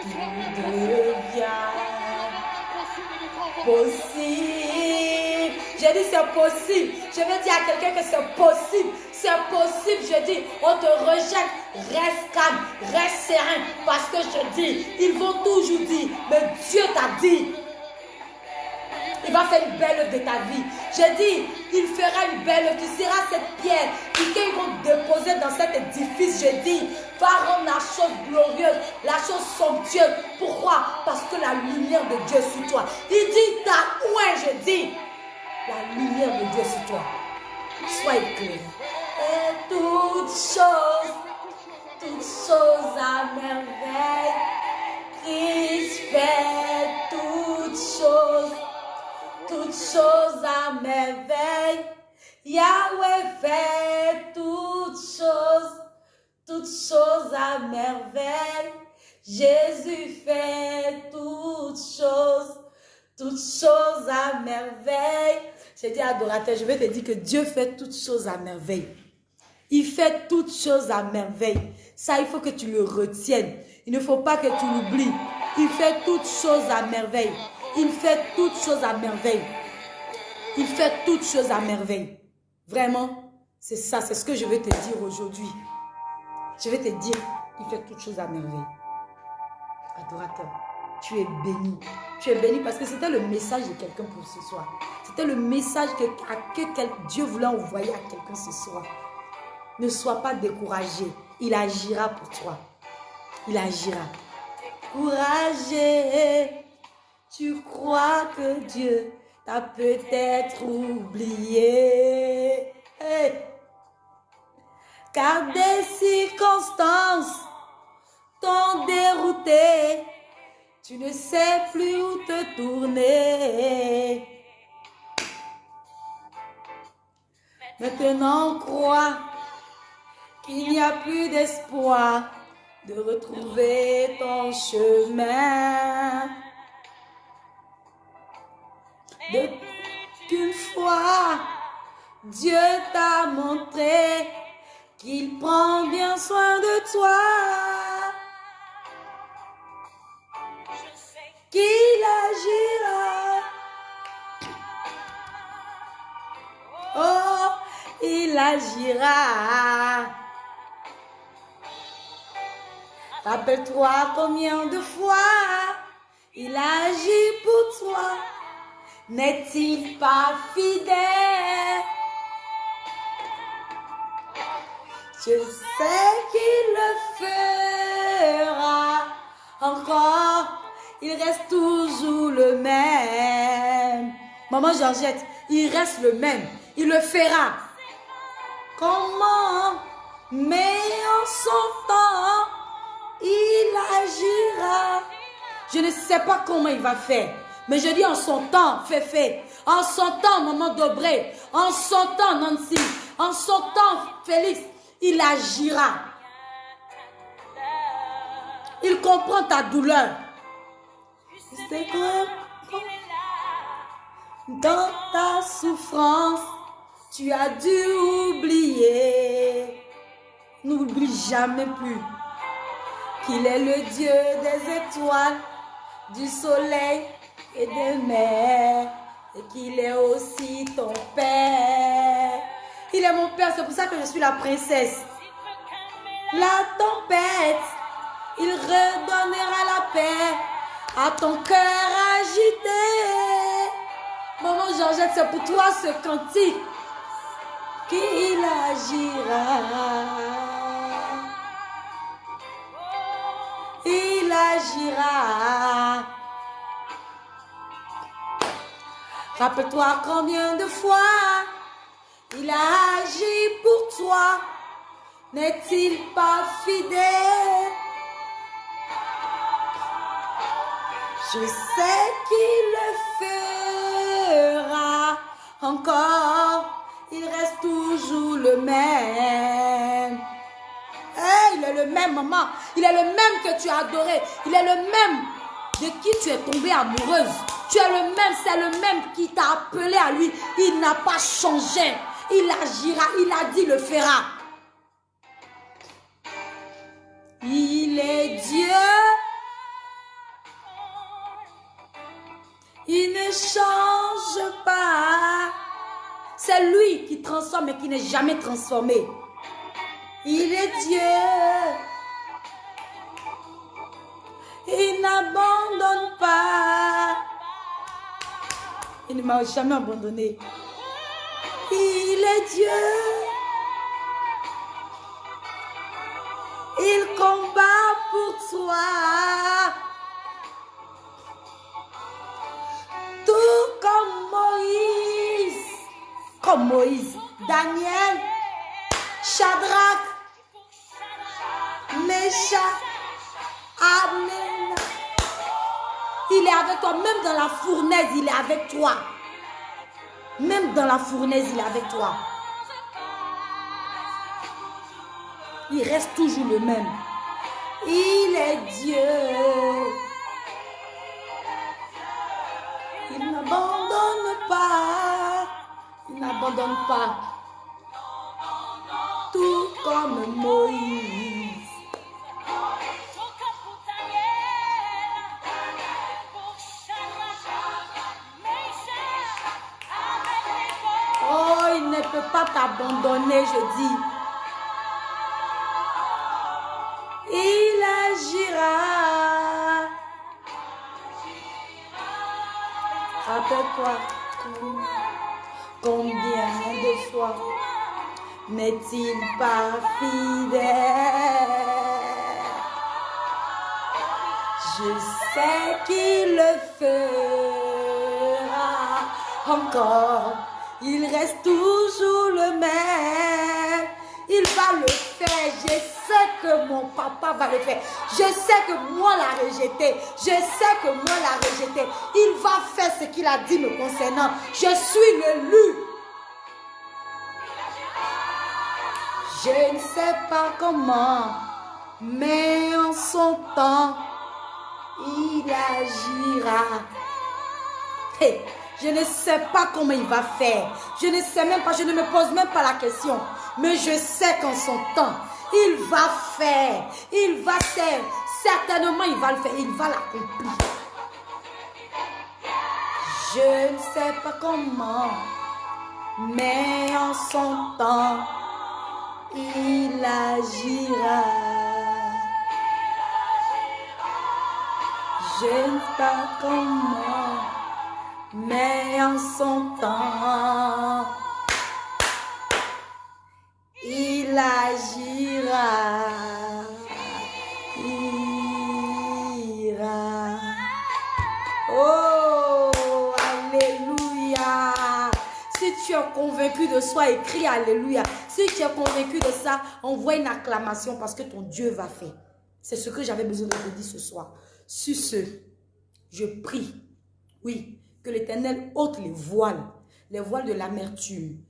tout devient possible. J'ai dit c'est possible. Je vais dire à quelqu'un que c'est possible. C'est possible, je dis. On te rejette. Reste calme, reste serein. Parce que je dis, ils vont toujours dire, mais Dieu t'a dit. Il va faire une belle œuvre de ta vie. J'ai dit, il fera une belle œuvre. Tu seras cette pierre qu'ils vont déposer dans cet édifice. Je dis, va rendre la chose glorieuse, la chose somptueuse. Pourquoi? Parce que la lumière de Dieu est sur toi. Il dit, t'as ouin, je dis, la lumière de Dieu est sur toi. Sois éclairé. Et toutes choses, toutes choses à merveille. Christ fait toutes choses toutes choses à merveille. Yahweh fait toutes choses, toutes choses à merveille. Jésus fait toutes choses, toutes choses à merveille. J'ai dit adorateur, je vais te dire que Dieu fait toutes choses à merveille. Il fait toutes choses à merveille. Ça, il faut que tu le retiennes. Il ne faut pas que tu l'oublies. Il fait toutes choses à merveille. Il fait toutes choses à merveille. Il fait toutes choses à merveille. Vraiment, c'est ça, c'est ce que je vais te dire aujourd'hui. Je vais te dire, il fait toutes choses à merveille. Adorateur, tu es béni. Tu es béni parce que c'était le message de quelqu'un pour ce soir. C'était le message que, à que quel, Dieu voulait envoyer à quelqu'un ce soir. Ne sois pas découragé. Il agira pour toi. Il agira. Courageux. Tu crois que Dieu t'a peut-être oublié? Car des circonstances t'ont dérouté. Tu ne sais plus où te tourner. Maintenant, crois qu'il n'y a plus d'espoir de retrouver ton chemin. Dieu t'a montré qu'il prend bien soin de toi. Qu'il agira. Oh, il agira. Rappelle-toi combien de fois il agit pour toi. N'est-il pas fidèle? Je sais qu'il le fera encore. Il reste toujours le même. Maman Georgette, il reste le même. Il le fera. Comment? Mais en son temps, il agira. Je ne sais pas comment il va faire. Mais je dis en son temps, Féfé. En son temps, Maman Dobré. En son temps, Nancy. En son temps, Félix. Il agira. Il comprend ta douleur. C'est. Dans ta souffrance, tu as dû oublier. N'oublie jamais plus qu'il est le Dieu des étoiles, du soleil et des mers, et qu'il est aussi ton Père. Il est mon Père, c'est pour ça que je suis la princesse. La tempête, il redonnera la paix à ton cœur agité. Maman Georgette, c'est pour toi ce cantique qu'il agira. Il agira. Rappelle-toi combien de fois il a agi pour toi? N'est-il pas fidèle? Je sais qu'il le fera encore. Il reste toujours le même. Il est le même, maman. Il est le même que tu as adoré. Il est le même de qui tu es tombée amoureuse. Tu es le même, c'est le même qui t'a appelé à lui. Il n'a pas changé. Il agira, il a dit, le fera. Il est Dieu. Il ne change pas. C'est lui qui transforme et qui n'est jamais transformé. Il est Dieu. Il n'abandonne pas. Il ne m'a jamais abandonné. Il est Dieu. Il combat pour toi. Tout comme Moïse. Comme Moïse. Daniel. Shadrach. Meshach. Amen. Il est avec toi. Même dans la fournaise, il est avec toi. Même dans la fournaise, il est avec toi. Il reste toujours le même. Il est Dieu. Il n'abandonne pas. Il n'abandonne pas. Tout comme Moïse. Ne peut pas t'abandonner, je dis. Il agira. Rappelle-toi combien de fois n'est-il pas fidèle Je sais qu'il le fera encore. Il reste toujours le même. Il va le faire. Je sais que mon papa va le faire. Je sais que moi l'a rejeté. Je sais que moi l'a rejeté. Il va faire ce qu'il a dit me concernant. Je suis l'élu. Je ne sais pas comment, mais en son temps, il agira. Je ne sais pas comment il va faire. Je ne sais même pas, je ne me pose même pas la question. Mais je sais qu'en son temps, il va faire. Il va faire. Certainement, il va le faire. Il va l'accomplir. Je ne sais pas comment, mais en son temps, il agira. Je ne sais pas comment, mais en son temps, il agira. Ira. Oh, Alléluia. Si tu es convaincu de soi, écris Alléluia. Si tu es convaincu de ça, envoie une acclamation parce que ton Dieu va faire. C'est ce que j'avais besoin de te dire ce soir. Sur ce, je prie, oui, que l'Éternel ôte les voiles, les voiles de l'amertume,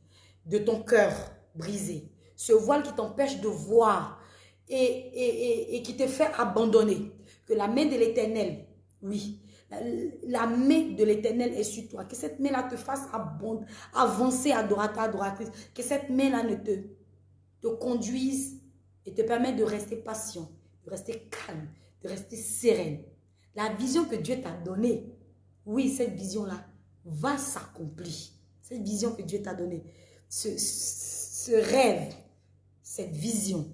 de ton cœur brisé. Ce voile qui t'empêche de voir et, qui te fait abandonner. Que la main de l'Éternel, oui, la, main de l'Éternel est sur toi. Que cette main-là te fasse avancer adorateur, adoratrice. Que cette main-là ne te, te conduise et te permette de rester patient, de rester calme, de rester sereine. La vision que Dieu t'a donnée, oui, cette vision-là va s'accomplir. Cette vision que Dieu t'a donnée, ce, rêve, cette vision,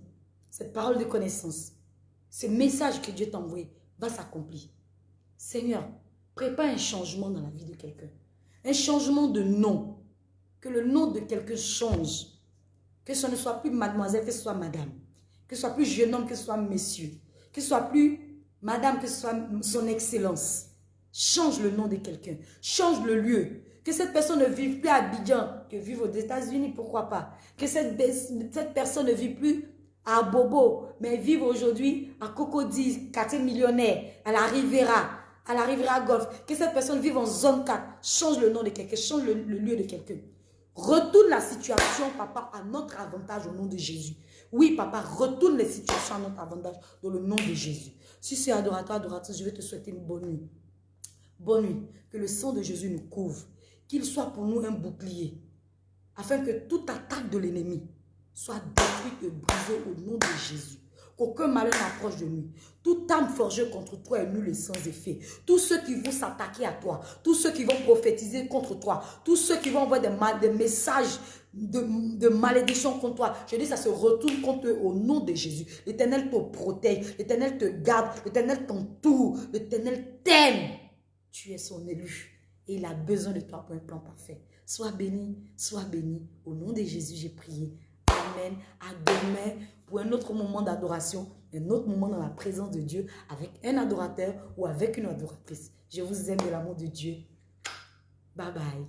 cette parole de connaissance, ce message que Dieu t'a envoyé va s'accomplir. Seigneur, prépare un changement dans la vie de quelqu'un. Un changement de nom. Que le nom de quelqu'un change. Que ce ne soit plus mademoiselle, que ce soit madame. Que ce soit plus jeune homme, que ce soit monsieur. Que ce soit plus madame, que ce soit son excellence. Change le nom de quelqu'un. Change le lieu. Que cette personne ne vive plus à Abidjan, que vive aux États-Unis, pourquoi pas. Que cette, cette personne ne vive plus à Bobo, mais vive aujourd'hui à Cocody, quartier millionnaire, à la Riviera, à la Riviera Golf. Que cette personne vive en zone 4. Change le nom de quelqu'un, change le, le lieu de quelqu'un. Retourne la situation, papa, à notre avantage au nom de Jésus. Oui, papa, retourne les situations à notre avantage dans le nom de Jésus. Si c'est adorateur, adoratrice, je vais te souhaiter une bonne nuit. Bonne nuit. Que le sang de Jésus nous couvre. Qu'il soit pour nous un bouclier. Afin que toute attaque de l'ennemi soit détruite et brisée au nom de Jésus. Qu'aucun malheur n'approche de nous. Toute âme forgée contre toi est nulle et sans effet. Tous ceux qui vont s'attaquer à toi, tous ceux qui vont prophétiser contre toi, tous ceux qui vont envoyer des, messages de, de malédiction contre toi, je dis ça se retourne contre eux au nom de Jésus. L'Éternel te protège, l'Éternel te garde, l'Éternel t'entoure, l'Éternel t'aime. Tu es son élu et il a besoin de toi pour un plan parfait. Sois béni, sois béni. Au nom de Jésus, j'ai prié. Amen. À demain pour un autre moment d'adoration, un autre moment dans la présence de Dieu avec un adorateur ou avec une adoratrice. Je vous aime de l'amour de Dieu. Bye bye.